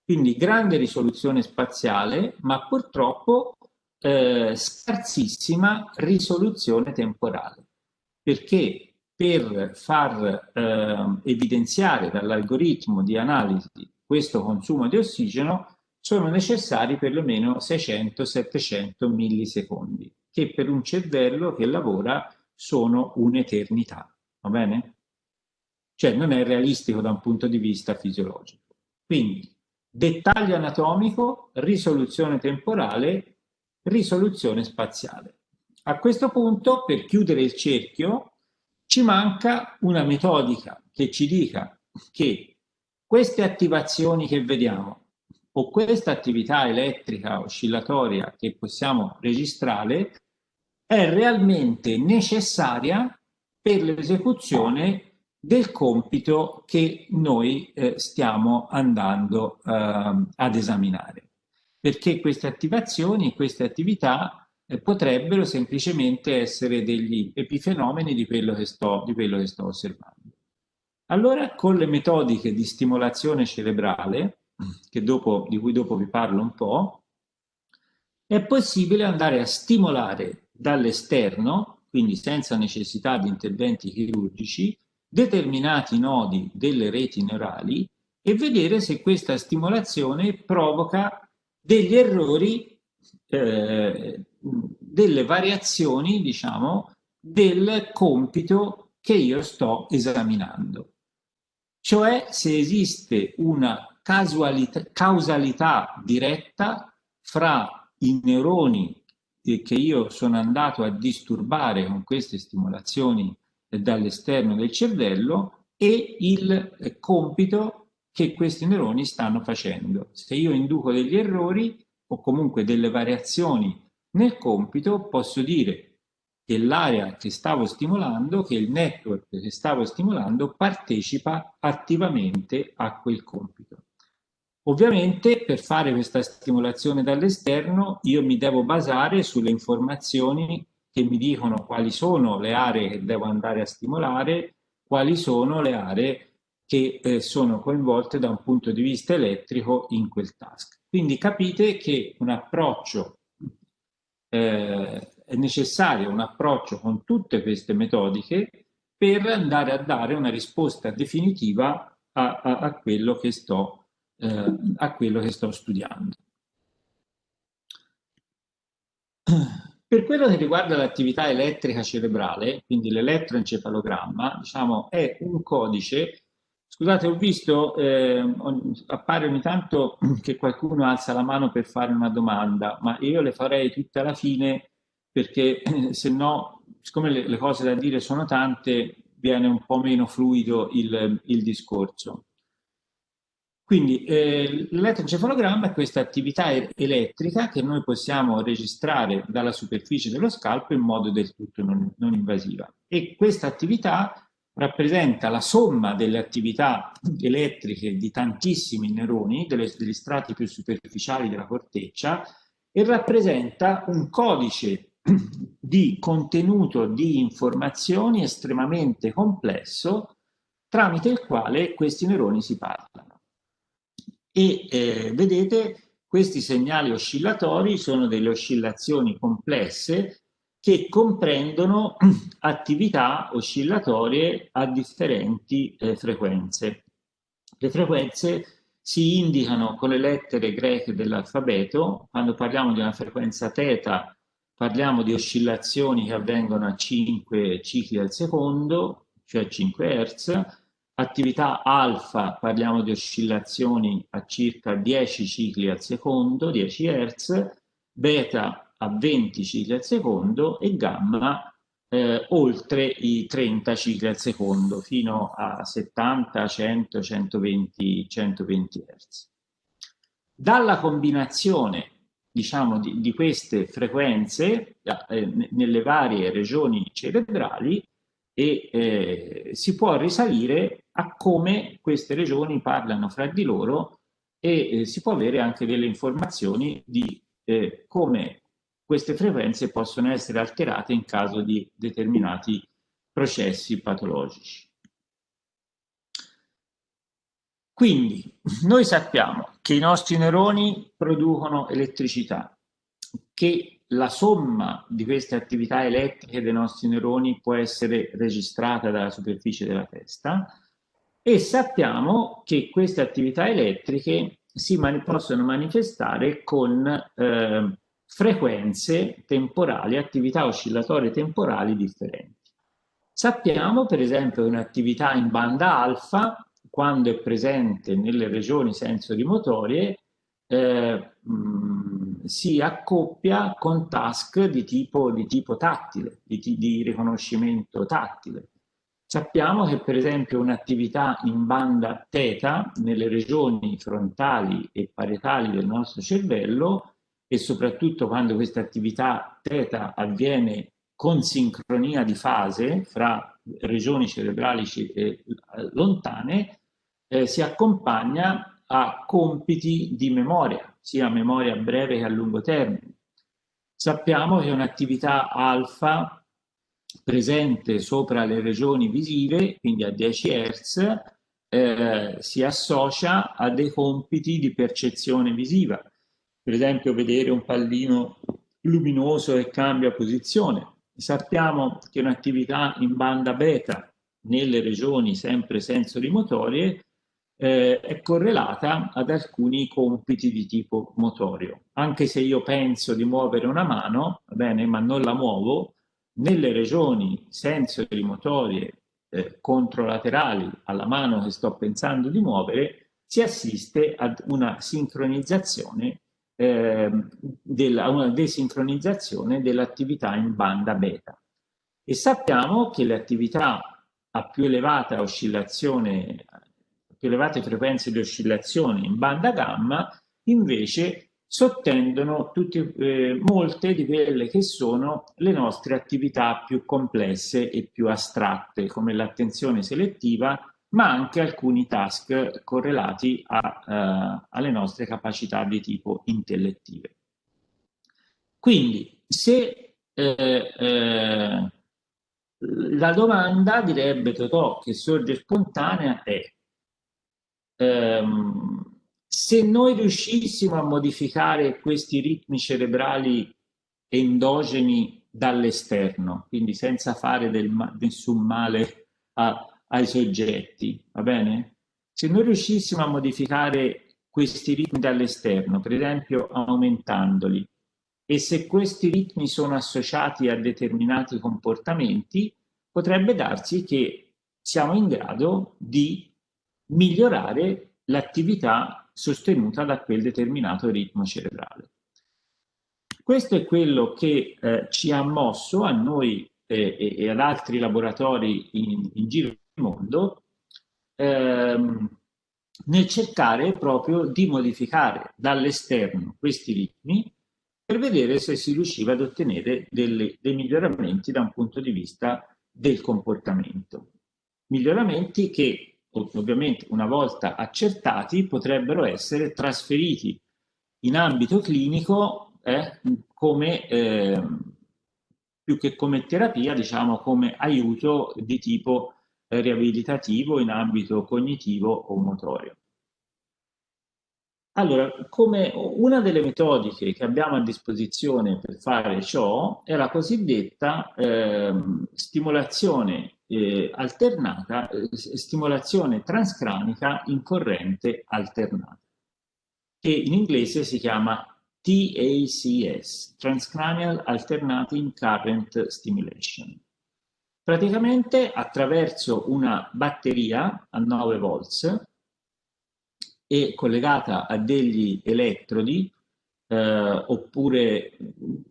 Quindi grande risoluzione spaziale, ma purtroppo eh, scarsissima risoluzione temporale perché per far eh, evidenziare dall'algoritmo di analisi questo consumo di ossigeno sono necessari perlomeno 600-700 millisecondi, che per un cervello che lavora sono un'eternità, va bene? Cioè non è realistico da un punto di vista fisiologico. Quindi dettaglio anatomico, risoluzione temporale, risoluzione spaziale. A questo punto, per chiudere il cerchio, ci manca una metodica che ci dica che queste attivazioni che vediamo o questa attività elettrica oscillatoria che possiamo registrare è realmente necessaria per l'esecuzione del compito che noi eh, stiamo andando eh, ad esaminare. Perché queste attivazioni, queste attività eh, potrebbero semplicemente essere degli epifenomeni di quello, che sto, di quello che sto osservando. Allora, con le metodiche di stimolazione cerebrale, dopo, di cui dopo vi parlo un po', è possibile andare a stimolare dall'esterno, quindi senza necessità di interventi chirurgici, determinati nodi delle reti neurali e vedere se questa stimolazione provoca degli errori eh, delle variazioni, diciamo, del compito che io sto esaminando. Cioè se esiste una causalità diretta fra i neuroni che io sono andato a disturbare con queste stimolazioni dall'esterno del cervello e il compito che questi neuroni stanno facendo. Se io induco degli errori o comunque delle variazioni nel compito posso dire che l'area che stavo stimolando, che il network che stavo stimolando partecipa attivamente a quel compito. Ovviamente per fare questa stimolazione dall'esterno io mi devo basare sulle informazioni che mi dicono quali sono le aree che devo andare a stimolare, quali sono le aree che eh, sono coinvolte da un punto di vista elettrico in quel task. Quindi capite che un approccio eh, è necessario un approccio con tutte queste metodiche per andare a dare una risposta definitiva a, a, a, quello, che sto, eh, a quello che sto studiando. Per quello che riguarda l'attività elettrica cerebrale, quindi l'elettroencefalogramma, diciamo, è un codice Scusate, ho visto, eh, appare ogni tanto che qualcuno alza la mano per fare una domanda, ma io le farei tutte alla fine perché se no, siccome le, le, cose da dire sono tante, viene un po' meno fluido il, il discorso. Quindi eh, l'elettroencefalogramma è questa attività elettrica che noi possiamo registrare dalla superficie dello scalpo in modo del tutto non, non invasiva. E questa attività rappresenta la somma delle attività elettriche di tantissimi neuroni, delle, degli strati più superficiali della corteccia, e rappresenta un codice [clears throat] di contenuto di informazioni estremamente complesso tramite il quale questi neuroni si parlano. E eh, vedete, questi segnali oscillatori sono delle oscillazioni complesse che comprendono [clears throat] attività oscillatorie a differenti eh, frequenze. Le frequenze si indicano con le lettere greche dell'alfabeto, quando parliamo di una frequenza θ parliamo di oscillazioni che avvengono a 5 cicli al secondo, cioè 5 Hz, attività alfa parliamo di oscillazioni a circa 10 cicli al secondo, 10 Hz, beta a 20 cicli al secondo e gamma eh, oltre i 30 cicli al secondo fino a 70, 100, 120, 120 Hz. Dalla combinazione diciamo, di, di queste frequenze eh, nelle varie regioni cerebrali e eh, si può risalire a come queste regioni parlano fra di loro e eh, si può avere anche delle informazioni di eh, come queste frequenze possono essere alterate in caso di determinati processi patologici. Quindi noi sappiamo che i nostri neuroni producono elettricità, che la somma di queste attività elettriche dei nostri neuroni può essere registrata dalla superficie della testa e sappiamo che queste attività elettriche si mani possono manifestare con eh, frequenze temporali, attività oscillatorie temporali differenti. Sappiamo per esempio che un'attività in banda alfa quando è presente nelle regioni sensorimotorie eh, mh, si accoppia con task di tipo, di tipo tattile, di, di, riconoscimento tattile. Sappiamo che per esempio un'attività in banda θ nelle regioni frontali e parietali del nostro cervello e soprattutto quando questa attività θ avviene con sincronia di fase fra regioni cerebrali eh, lontane, eh, si accompagna a compiti di memoria, sia memoria breve che a lungo termine. Sappiamo che un'attività alfa presente sopra le regioni visive, quindi a 10 Hz, eh, si associa a dei compiti di percezione visiva. Per esempio vedere un pallino luminoso che cambia posizione. Sappiamo che un'attività in banda beta nelle regioni sempre sensorimotorie eh, è correlata ad alcuni compiti di tipo motorio. Anche se io penso di muovere una mano, bene, ma non la muovo, nelle regioni sensori motorie eh, controlaterali alla mano che sto pensando di muovere, si assiste ad una sincronizzazione eh, della, una desincronizzazione dell'attività in banda beta. E sappiamo che le attività a più elevata oscillazione più elevate frequenze di oscillazione in banda gamma invece sottendono tutti, eh, molte di quelle che sono le nostre attività più complesse e più astratte come l'attenzione selettiva ma anche alcuni task correlati a, uh, alle nostre capacità di tipo intellettive. Quindi se eh, eh, la domanda direbbe Totò che sorge spontanea è ehm, se noi riuscissimo a modificare questi ritmi cerebrali endogeni dall'esterno, quindi senza fare ma nessun male a, ai soggetti, va bene? Se noi riuscissimo a modificare questi ritmi dall'esterno, per esempio aumentandoli, e se questi ritmi sono associati a determinati comportamenti, potrebbe darsi che siamo in grado di migliorare l'attività sostenuta da quel determinato ritmo cerebrale. Questo è quello che eh, ci ha mosso a noi eh, e, ad altri laboratori in, in giro nel mondo ehm, nel cercare proprio di modificare dall'esterno questi ritmi per vedere se si riusciva ad ottenere delle, dei miglioramenti da un punto di vista del comportamento. Miglioramenti che ovviamente una volta accertati potrebbero essere trasferiti in ambito clinico eh, come eh, più che come terapia diciamo come aiuto di tipo eh, riabilitativo in ambito cognitivo o motorio. Allora, una delle metodiche che abbiamo a disposizione per fare ciò è la cosiddetta eh, stimolazione eh, alternata, eh, stimolazione transcranica in corrente alternata, che in inglese si chiama TACS, Transcranial Alternating Current Stimulation. Praticamente attraverso una batteria a 9 volts e collegata a degli elettrodi eh, oppure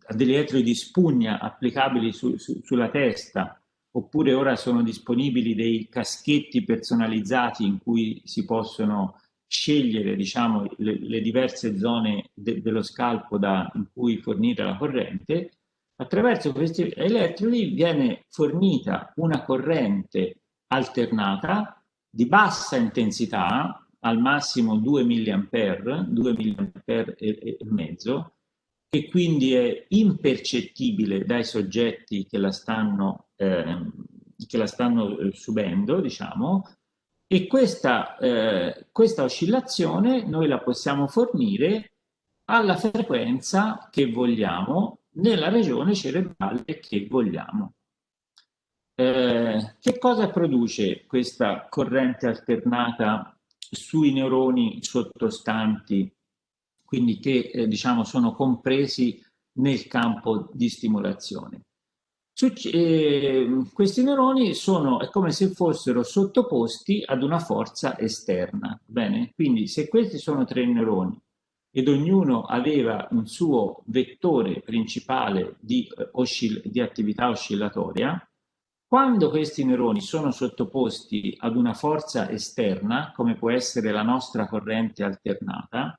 a degli elettrodi di spugna applicabili su, su, sulla testa oppure ora sono disponibili dei caschetti personalizzati in cui si possono scegliere diciamo, le, le diverse zone de, dello scalpo da, in cui fornire la corrente, Attraverso questi elettrodi viene fornita una corrente alternata di bassa intensità, al massimo 2 mA, 2 mA e, mezzo, che quindi è impercettibile dai soggetti che la stanno, eh, che la stanno eh, subendo, diciamo, e questa, eh, questa oscillazione noi la possiamo fornire alla frequenza che vogliamo nella regione cerebrale che vogliamo. Eh, che cosa produce questa corrente alternata sui neuroni sottostanti, quindi che eh, diciamo sono compresi nel campo di stimolazione? Eh, questi neuroni sono, è come se fossero sottoposti ad una forza esterna, bene? Quindi se questi sono tre neuroni ed ognuno aveva un suo vettore principale di, eh, di attività oscillatoria, quando questi neuroni sono sottoposti ad una forza esterna, come può essere la nostra corrente alternata,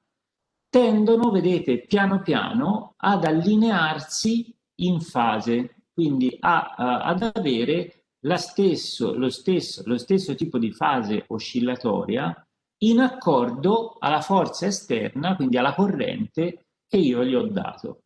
tendono, vedete, piano piano ad allinearsi in fase, quindi a, a, ad avere stesso, lo, stesso, lo stesso tipo di fase oscillatoria in accordo alla forza esterna, quindi alla corrente che io gli ho dato.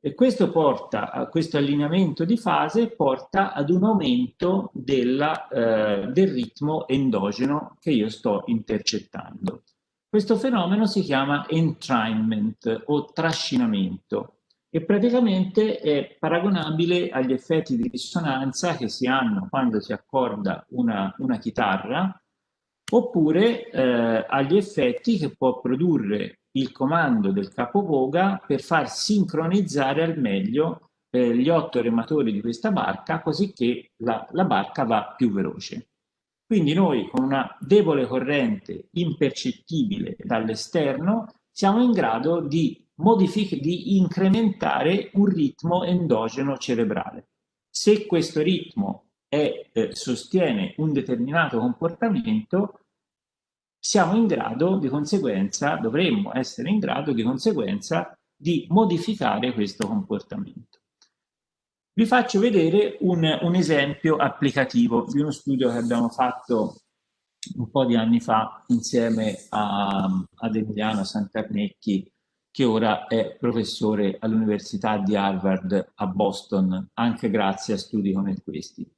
E questo porta, a questo allineamento di fase porta ad un aumento della, eh, del ritmo endogeno che io sto intercettando. Questo fenomeno si chiama entrainment o trascinamento e praticamente è paragonabile agli effetti di risonanza che si hanno quando si accorda una, una chitarra oppure eh, agli effetti che può produrre il comando del capovoga per far sincronizzare al meglio eh, gli otto rematori di questa barca così che la, la barca va più veloce. Quindi noi con una debole corrente impercettibile dall'esterno siamo in grado di, di incrementare un ritmo endogeno cerebrale. Se questo ritmo è, eh, sostiene un determinato comportamento, siamo in grado di conseguenza, dovremmo essere in grado di conseguenza di modificare questo comportamento. Vi faccio vedere un, un esempio applicativo di uno studio che abbiamo fatto un po' di anni fa insieme a, ad Emiliano Santarnecchi che ora è professore all'Università di Harvard a Boston, anche grazie a studi come questi.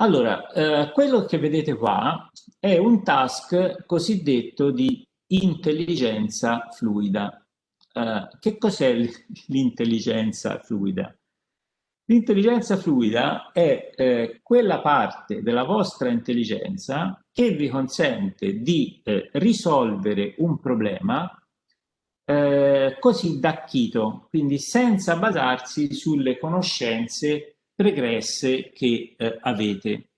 Allora, eh, quello che vedete qua è un task cosiddetto di intelligenza fluida. Eh, che cos'è l'intelligenza fluida? L'intelligenza fluida è eh, quella parte della vostra intelligenza che vi consente di eh, risolvere un problema eh, così da chito, quindi senza basarsi sulle conoscenze pregresse che eh, avete.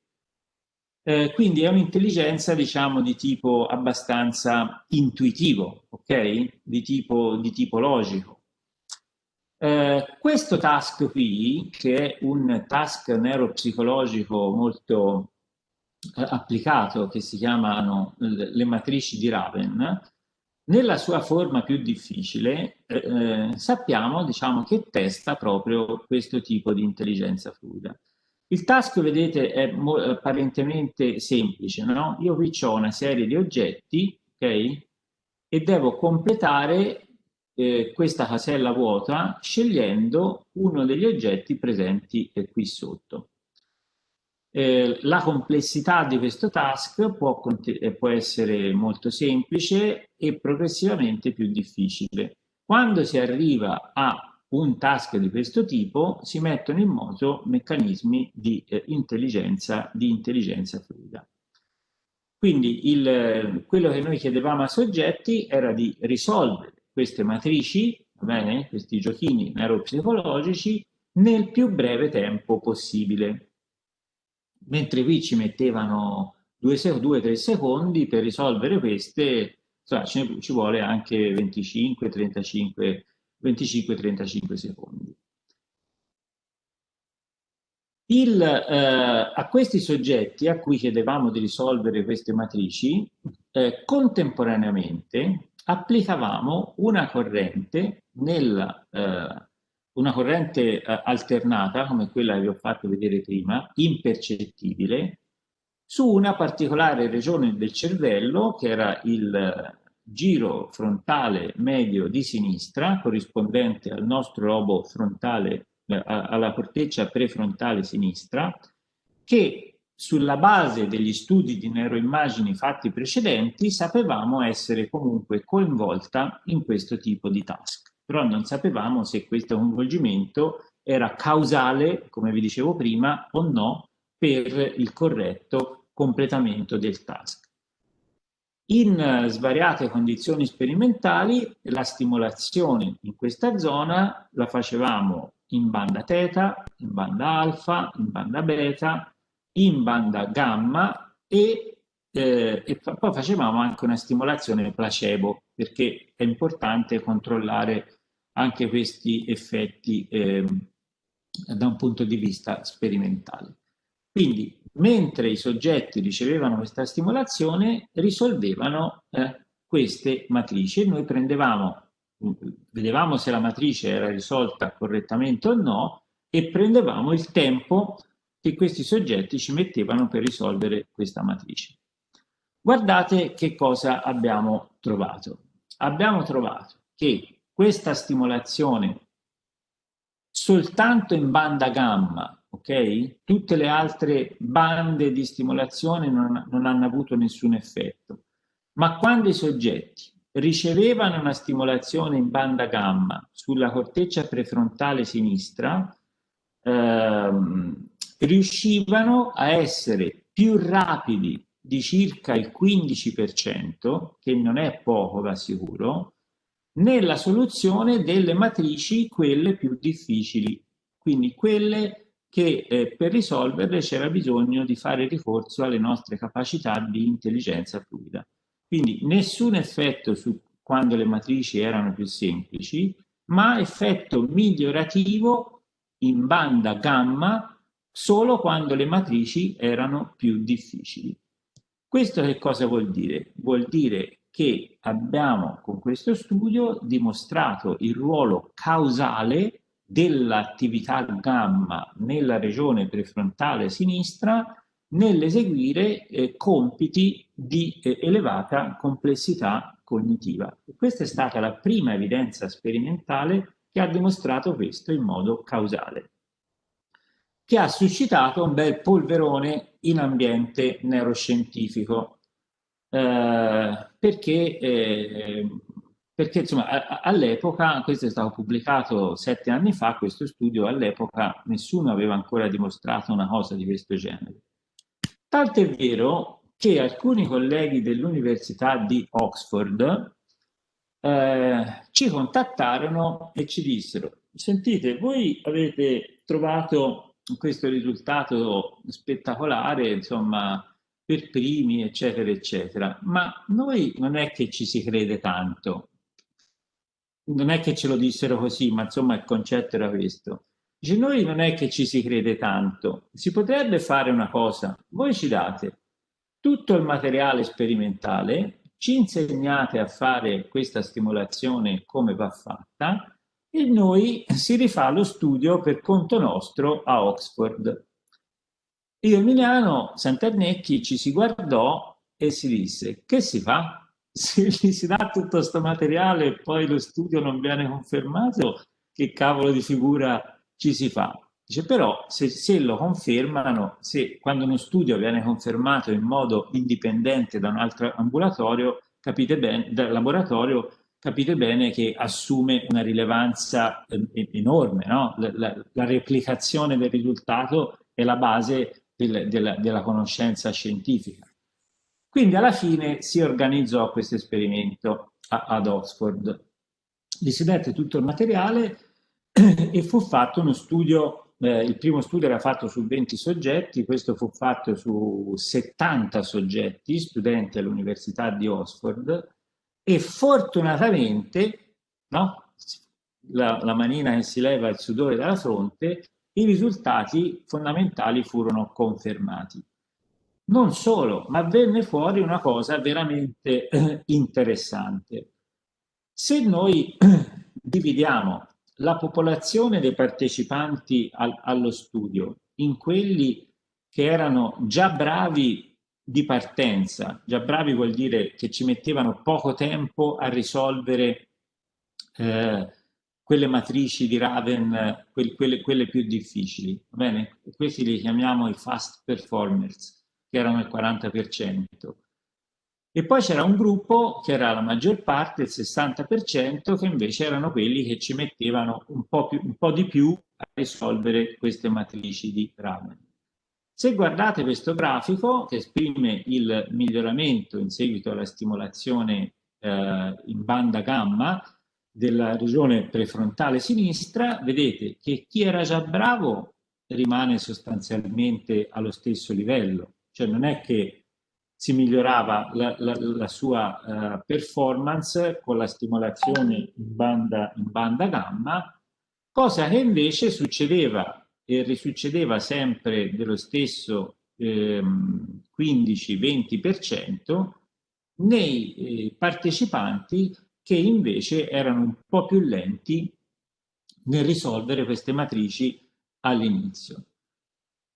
Eh, quindi è un'intelligenza, diciamo, di tipo abbastanza intuitivo, ok? Di tipo, di tipo logico. Eh, questo task qui, che è un task neuropsicologico molto eh, applicato, che si chiamano le matrici di Raven, nella sua forma più difficile eh, eh, sappiamo diciamo, che testa proprio questo tipo di intelligenza fluida. Il task, vedete, è apparentemente semplice, no? Io qui ho una serie di oggetti, ok? E devo completare eh, questa casella vuota scegliendo uno degli oggetti presenti qui sotto. Eh, la complessità di questo task può, eh, può, essere molto semplice e progressivamente più difficile. Quando si arriva a un task di questo tipo si mettono in moto meccanismi di eh, intelligenza, di intelligenza fluida. Quindi il, quello che noi chiedevamo ai soggetti era di risolvere queste matrici, bene, questi giochini neuropsicologici, nel più breve tempo possibile mentre qui ci mettevano 2-3 secondi per risolvere queste, ne, ci vuole anche 25-35 secondi. Il, eh, a questi soggetti a cui chiedevamo di risolvere queste matrici, eh, contemporaneamente applicavamo una corrente nella, eh, una corrente eh, alternata, come quella che vi ho fatto vedere prima, impercettibile, su una particolare regione del cervello, che era il giro frontale medio di sinistra, corrispondente al nostro lobo frontale, eh, alla corteccia prefrontale sinistra, che sulla base degli studi di neuroimmagini fatti precedenti sapevamo essere comunque coinvolta in questo tipo di task però non sapevamo se questo coinvolgimento era causale, come vi dicevo prima, o no per il corretto completamento del task. In svariate condizioni sperimentali la stimolazione in questa zona la facevamo in banda teta, in banda alfa, in banda beta, in banda gamma e, eh, e poi facevamo anche una stimolazione placebo perché è importante controllare anche questi effetti eh, da un punto di vista sperimentale. Quindi, mentre i soggetti ricevevano questa stimolazione, risolvevano eh, queste matrici noi prendevamo, vedevamo se la matrice era risolta correttamente o no e prendevamo il tempo che questi soggetti ci mettevano per risolvere questa matrice. Guardate che cosa abbiamo trovato. Abbiamo trovato che questa stimolazione soltanto in banda gamma, ok? Tutte le altre bande di stimolazione non, non hanno avuto nessun effetto. Ma quando i soggetti ricevevano una stimolazione in banda gamma sulla corteccia prefrontale sinistra, ehm, riuscivano a essere più rapidi di circa il 15%, che non è poco da sicuro, nella soluzione delle matrici quelle più difficili, quindi quelle che eh, per risolverle c'era bisogno di fare ricorso alle nostre capacità di intelligenza fluida. Quindi nessun effetto su quando le matrici erano più semplici, ma effetto migliorativo in banda gamma solo quando le matrici erano più difficili. Questo che cosa vuol dire? Vuol dire che abbiamo con questo studio dimostrato il ruolo causale dell'attività gamma nella regione prefrontale sinistra nell'eseguire eh, compiti di eh, elevata complessità cognitiva. E questa è stata la prima evidenza sperimentale che ha dimostrato questo in modo causale, che ha suscitato un bel polverone in ambiente neuroscientifico. Eh, perché, eh, perché insomma, all'epoca, questo è stato pubblicato sette anni fa, questo studio, all'epoca nessuno aveva ancora dimostrato una cosa di questo genere. Tanto è vero che alcuni colleghi dell'Università di Oxford eh, ci contattarono e ci dissero, sentite, voi avete trovato questo risultato spettacolare, insomma, per primi, eccetera, eccetera. Ma noi non è che ci si crede tanto. Non è che ce lo dissero così, ma insomma il concetto era questo. Dice, noi non è che ci si crede tanto. Si potrebbe fare una cosa. Voi ci date tutto il materiale sperimentale, ci insegnate a fare questa stimolazione come va fatta e noi si rifà lo studio per conto nostro a Oxford. Io Emiliano Santernecchi ci si guardò e si disse che si fa? Se gli si dà tutto questo materiale e poi lo studio non viene confermato, che cavolo di figura ci si fa? Dice però se, se lo confermano, se quando uno studio viene confermato in modo indipendente da un altro ambulatorio, capite bene, dal laboratorio, capite bene che assume una rilevanza eh, enorme, no? la, la, la replicazione del risultato è la base del, della, della conoscenza scientifica. Quindi alla fine si organizzò questo esperimento a, ad Oxford. Gli si dette tutto il materiale [clears throat] e fu fatto uno studio, eh, il primo studio era fatto su 20 soggetti, questo fu fatto su 70 soggetti, studenti all'Università di Oxford, e fortunatamente, no? la, la manina che si leva il sudore dalla fronte, i risultati fondamentali furono confermati. Non solo, ma venne fuori una cosa veramente eh, interessante. Se noi dividiamo la popolazione dei partecipanti al, allo studio in quelli che erano già bravi di partenza, già bravi vuol dire che ci mettevano poco tempo a risolvere eh, quelle matrici di Raven, quelle, quelle, quelle più difficili, va bene? Questi li chiamiamo i fast performers, che erano il 40%. E poi c'era un gruppo che era la maggior parte, il 60%, che invece erano quelli che ci mettevano un po', più, un po di più a risolvere queste matrici di Raven. Se guardate questo grafico che esprime il miglioramento in seguito alla stimolazione eh, in banda gamma della regione prefrontale sinistra, vedete che chi era già bravo rimane sostanzialmente allo stesso livello, cioè non è che si migliorava la, la, la sua uh, performance con la stimolazione in banda, in banda gamma, cosa che invece succedeva e risuccedeva sempre dello stesso ehm, 15-20% nei eh, partecipanti che invece erano un po' più lenti nel risolvere queste matrici all'inizio.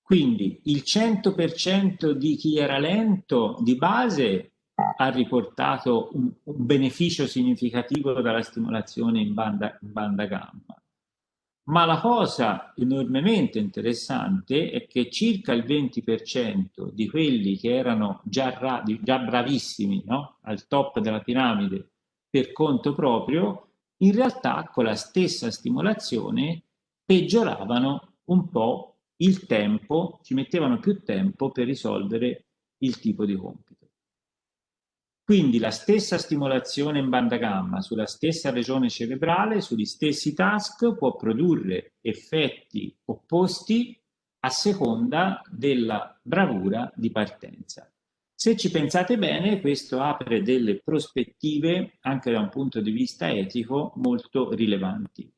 Quindi il 100% di chi era lento di base ha riportato un, un beneficio significativo dalla stimolazione in banda, in banda gamma. Ma la cosa enormemente interessante è che circa il 20% di quelli che erano già, già bravissimi no? al top della piramide per conto proprio, in realtà con la stessa stimolazione peggioravano un po' il tempo, ci mettevano più tempo per risolvere il tipo di compito. Quindi la stessa stimolazione in banda gamma sulla stessa regione cerebrale, sugli stessi task, può produrre effetti opposti a seconda della bravura di partenza. Se ci pensate bene, questo apre delle prospettive, anche da un punto di vista etico, molto rilevanti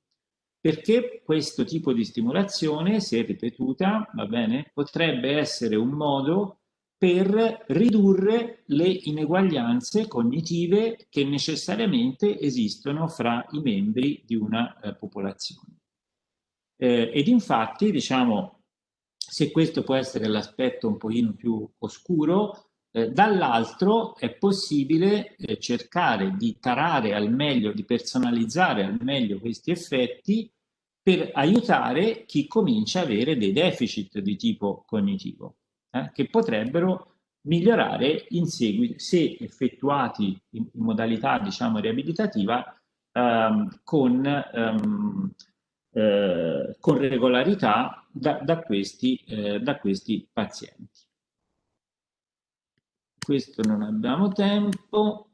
perché questo tipo di stimolazione, se ripetuta, va bene, potrebbe essere un modo per ridurre le ineguaglianze cognitive che necessariamente esistono fra i membri di una eh, popolazione. Eh, ed infatti, diciamo, se questo può essere l'aspetto un pochino più oscuro, eh, dall'altro è possibile eh, cercare di tarare al meglio, di personalizzare al meglio questi effetti per aiutare chi comincia a avere dei deficit di tipo cognitivo, eh, che potrebbero migliorare in seguito, se effettuati in, in modalità diciamo riabilitativa, ehm, con, ehm, eh, con regolarità da, da, questi, eh, da questi pazienti questo non abbiamo tempo.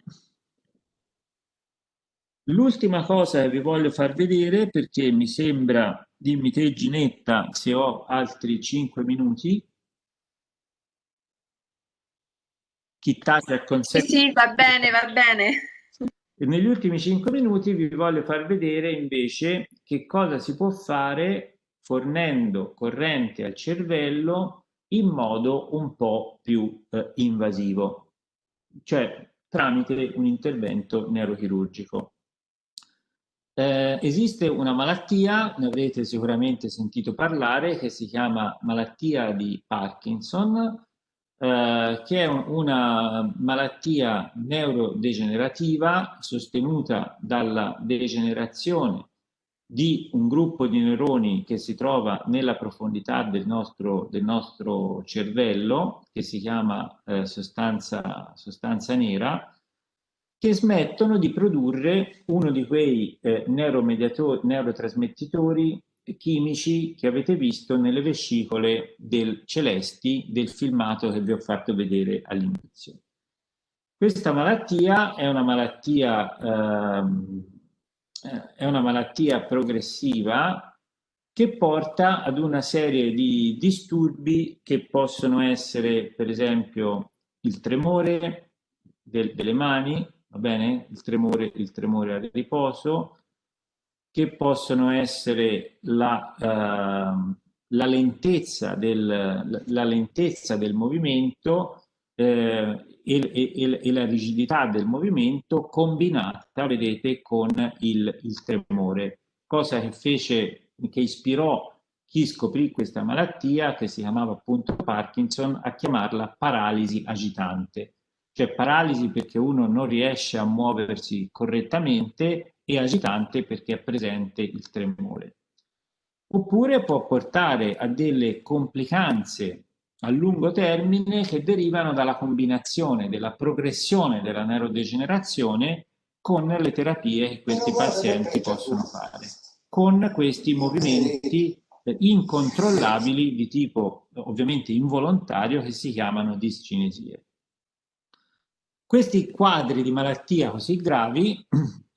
L'ultima cosa che vi voglio far vedere, perché mi sembra, dimmi te Ginetta, se ho altri 5 minuti. Chi tace consente... Sì, sì, va bene, va bene. E negli ultimi 5 minuti vi voglio far vedere invece che cosa si può fare fornendo corrente al cervello in modo un po' più eh, invasivo, cioè tramite un intervento neurochirurgico. Eh, esiste una malattia, ne avrete sicuramente sentito parlare, che si chiama malattia di Parkinson, eh, che è un, una malattia neurodegenerativa sostenuta dalla degenerazione di un gruppo di neuroni che si trova nella profondità del nostro, del nostro cervello, che si chiama eh, sostanza, sostanza nera, che smettono di produrre uno di quei eh, neurotrasmettitori chimici che avete visto nelle vescicole del celesti del filmato che vi ho fatto vedere all'inizio. Questa malattia è una malattia ehm, eh, è una malattia progressiva che porta ad una serie di disturbi che possono essere per esempio il tremore del, delle mani, va bene? Il tremore, il tremore al riposo, che possono essere la, uh, la, lentezza, del, la lentezza del movimento eh, e, e, e, la rigidità del movimento combinata, vedete, con il, il tremore cosa che fece, che ispirò chi scoprì questa malattia, che si chiamava appunto Parkinson, a chiamarla paralisi agitante. Cioè paralisi perché uno non riesce a muoversi correttamente e agitante perché è presente il tremore. Oppure può portare a delle complicanze a lungo termine che derivano dalla combinazione della progressione della neurodegenerazione con le terapie che questi pazienti possono fare, con questi movimenti incontrollabili di tipo ovviamente involontario che si chiamano discinesie. Questi quadri di malattia così gravi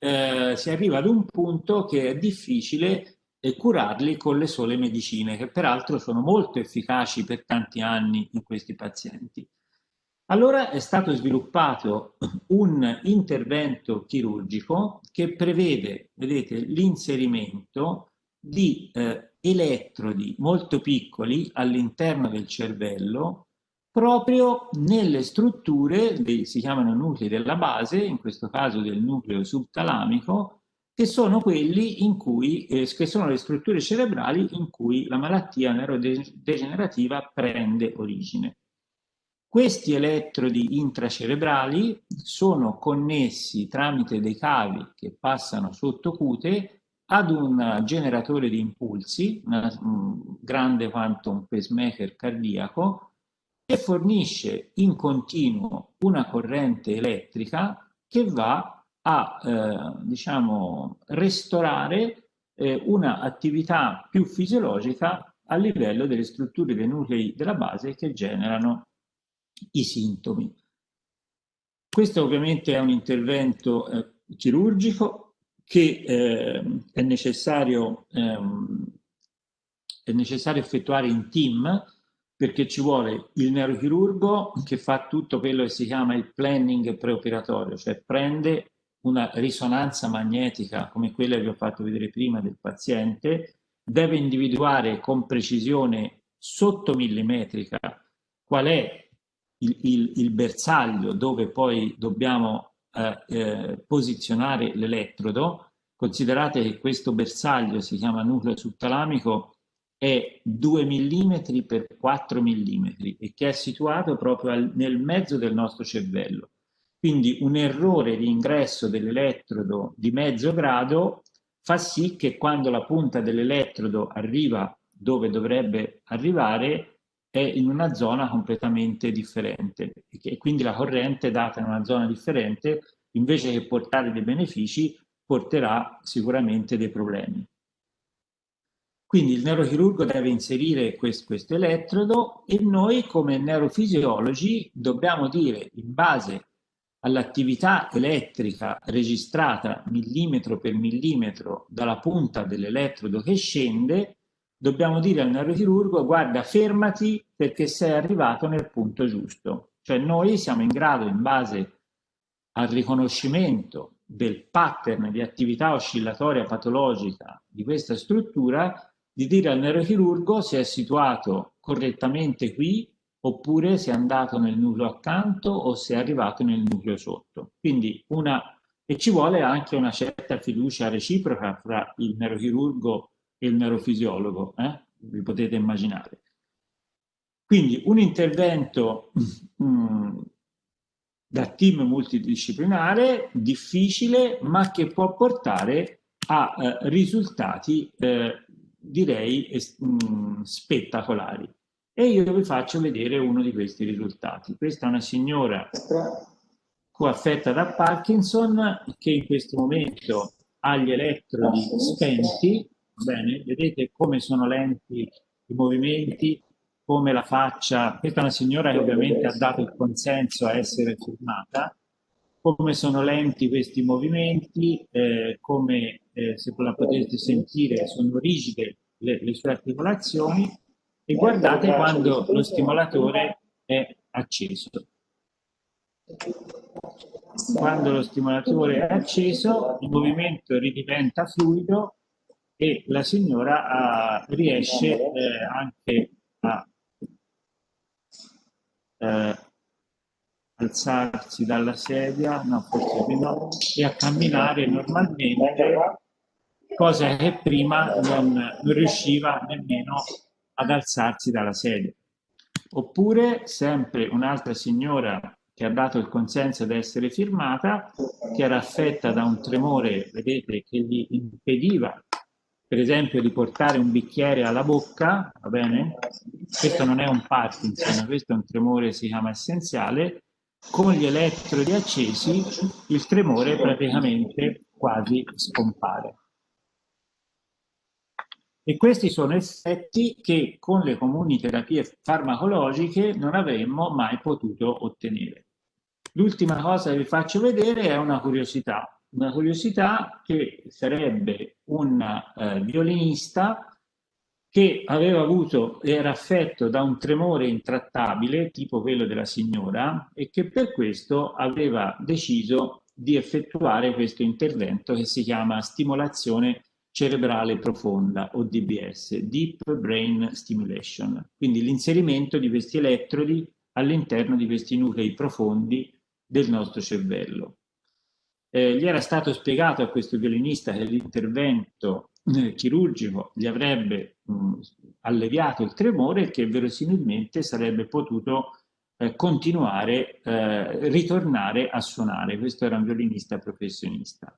eh, si arriva ad un punto che è difficile curarli con le sole medicine, che peraltro sono molto efficaci per tanti anni in questi pazienti. Allora è stato sviluppato un intervento chirurgico che prevede, l'inserimento di eh, elettrodi molto piccoli all'interno del cervello proprio nelle strutture, si chiamano nuclei della base, in questo caso del nucleo subtalamico, che sono cui, eh, che sono le strutture cerebrali in cui la malattia neurodegenerativa prende origine. Questi elettrodi intracerebrali sono connessi tramite dei cavi che passano sotto cute ad un generatore di impulsi, una, un grande quanto un pacemaker cardiaco, che fornisce in continuo una corrente elettrica che va a eh, diciamo, restaurare eh, un'attività più fisiologica a livello delle strutture dei nuclei della base che generano i sintomi. Questo ovviamente è un intervento eh, chirurgico che eh, è necessario, ehm, è necessario effettuare in team perché ci vuole il neurochirurgo che fa tutto quello che si chiama il planning preoperatorio, cioè prende una risonanza magnetica come quella che vi ho fatto vedere prima del paziente, deve individuare con precisione sottomillimetrica qual è il, il, il bersaglio dove poi dobbiamo eh, eh, posizionare l'elettrodo. Considerate che questo bersaglio si chiama nucleo subtalamico è 2 mm per 4 mm e che è situato proprio al, nel mezzo del nostro cervello. Quindi un errore di ingresso dell'elettrodo di mezzo grado fa sì che quando la punta dell'elettrodo arriva dove dovrebbe arrivare è in una zona completamente differente e quindi la corrente data in una zona differente invece che portare dei benefici porterà sicuramente dei problemi. Quindi il neurochirurgo deve inserire questo, questo elettrodo e noi come neurofisiologi dobbiamo dire in base all'attività elettrica registrata millimetro per millimetro dalla punta dell'elettrodo che scende, dobbiamo dire al neurochirurgo guarda fermati perché sei arrivato nel punto giusto. Cioè noi siamo in grado in base al riconoscimento del pattern di attività oscillatoria patologica di questa struttura di dire al neurochirurgo se è situato correttamente qui oppure se è andato nel nucleo accanto o se è arrivato nel nucleo sotto. Quindi una, e ci vuole anche una certa fiducia reciproca fra il neurochirurgo e il neurofisiologo, eh? vi potete immaginare. Quindi un intervento mm, da team multidisciplinare, difficile, ma che può portare a eh, risultati, eh, direi, mh, mm, spettacolari. E io vi faccio vedere uno di questi risultati. Questa è una signora affetta da Parkinson che in questo momento ha gli elettrodi spenti, bene, vedete come sono lenti i movimenti, come la faccia, questa è una signora che ovviamente ha dato il consenso a essere filmata, come sono lenti questi movimenti, eh, come eh, se la potete sentire sono rigide le, le sue articolazioni e guardate quando lo stimolatore è acceso. Quando lo stimolatore è acceso il movimento ridiventa fluido e la signora uh, riesce eh, anche a eh, alzarsi dalla sedia, no, forse no, e a camminare normalmente cosa che prima non, non riusciva nemmeno ad alzarsi dalla sedia. Oppure sempre un'altra signora che ha dato il consenso ad essere firmata, che era affetta da un tremore, vedete, che gli impediva, per esempio, di portare un bicchiere alla bocca, va bene? Questo non è un Parkinson, questo è un tremore, si chiama essenziale, con gli elettrodi accesi il tremore praticamente quasi scompare. E questi sono effetti che con le comuni terapie farmacologiche non avremmo mai potuto ottenere. L'ultima cosa che vi faccio vedere è una curiosità, una curiosità che sarebbe un eh, violinista che aveva avuto, era affetto da un tremore intrattabile, tipo quello della signora, e che per questo aveva deciso di effettuare questo intervento che si chiama stimolazione cerebrale profonda o DBS, Deep Brain Stimulation, quindi l'inserimento di questi elettrodi all'interno di questi nuclei profondi del nostro cervello. Eh, gli era stato spiegato a questo violinista che l'intervento eh, chirurgico gli avrebbe mh, alleviato il tremore e che verosimilmente sarebbe potuto eh, continuare, eh, ritornare a suonare. Questo era un violinista professionista.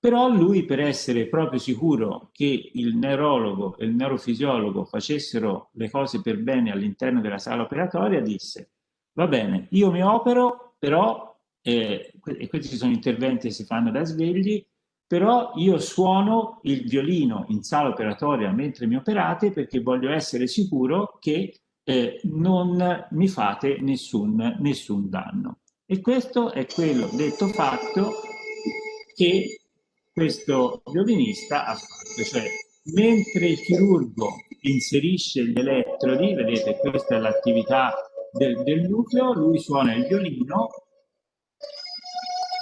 Però lui, per essere proprio sicuro che il neurologo e il neurofisiologo facessero le cose per bene all'interno della sala operatoria, disse, va bene, io mi opero, però, eh, e questi sono interventi che si fanno da svegli, però io suono il violino in sala operatoria mentre mi operate perché voglio essere sicuro che eh, non mi fate nessun, nessun danno. E questo è quello detto fatto che questo violinista ha fatto, cioè mentre il chirurgo inserisce gli elettrodi, vedete questa è l'attività del, del nucleo, lui suona il violino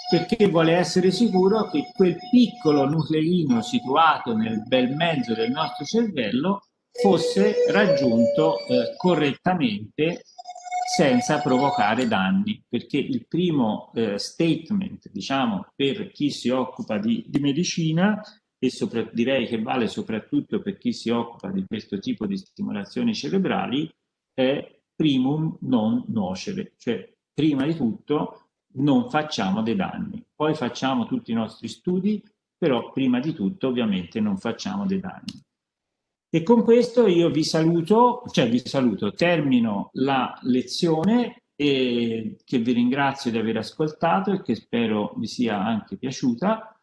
perché vuole essere sicuro che quel piccolo nucleino situato nel bel mezzo del nostro cervello fosse raggiunto eh, correttamente senza provocare danni, perché il primo eh, statement, diciamo, per chi si occupa di, di medicina, e direi che vale soprattutto per chi si occupa di questo tipo di stimolazioni cerebrali, è primum non nocere, cioè prima di tutto non facciamo dei danni, poi facciamo tutti i nostri studi, però prima di tutto ovviamente non facciamo dei danni. E con questo io vi saluto, cioè vi saluto, termino la lezione e che vi ringrazio di aver ascoltato e che spero vi sia anche piaciuta.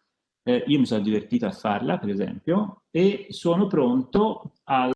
Eh, io mi sono divertito a farla, per esempio, e sono pronto al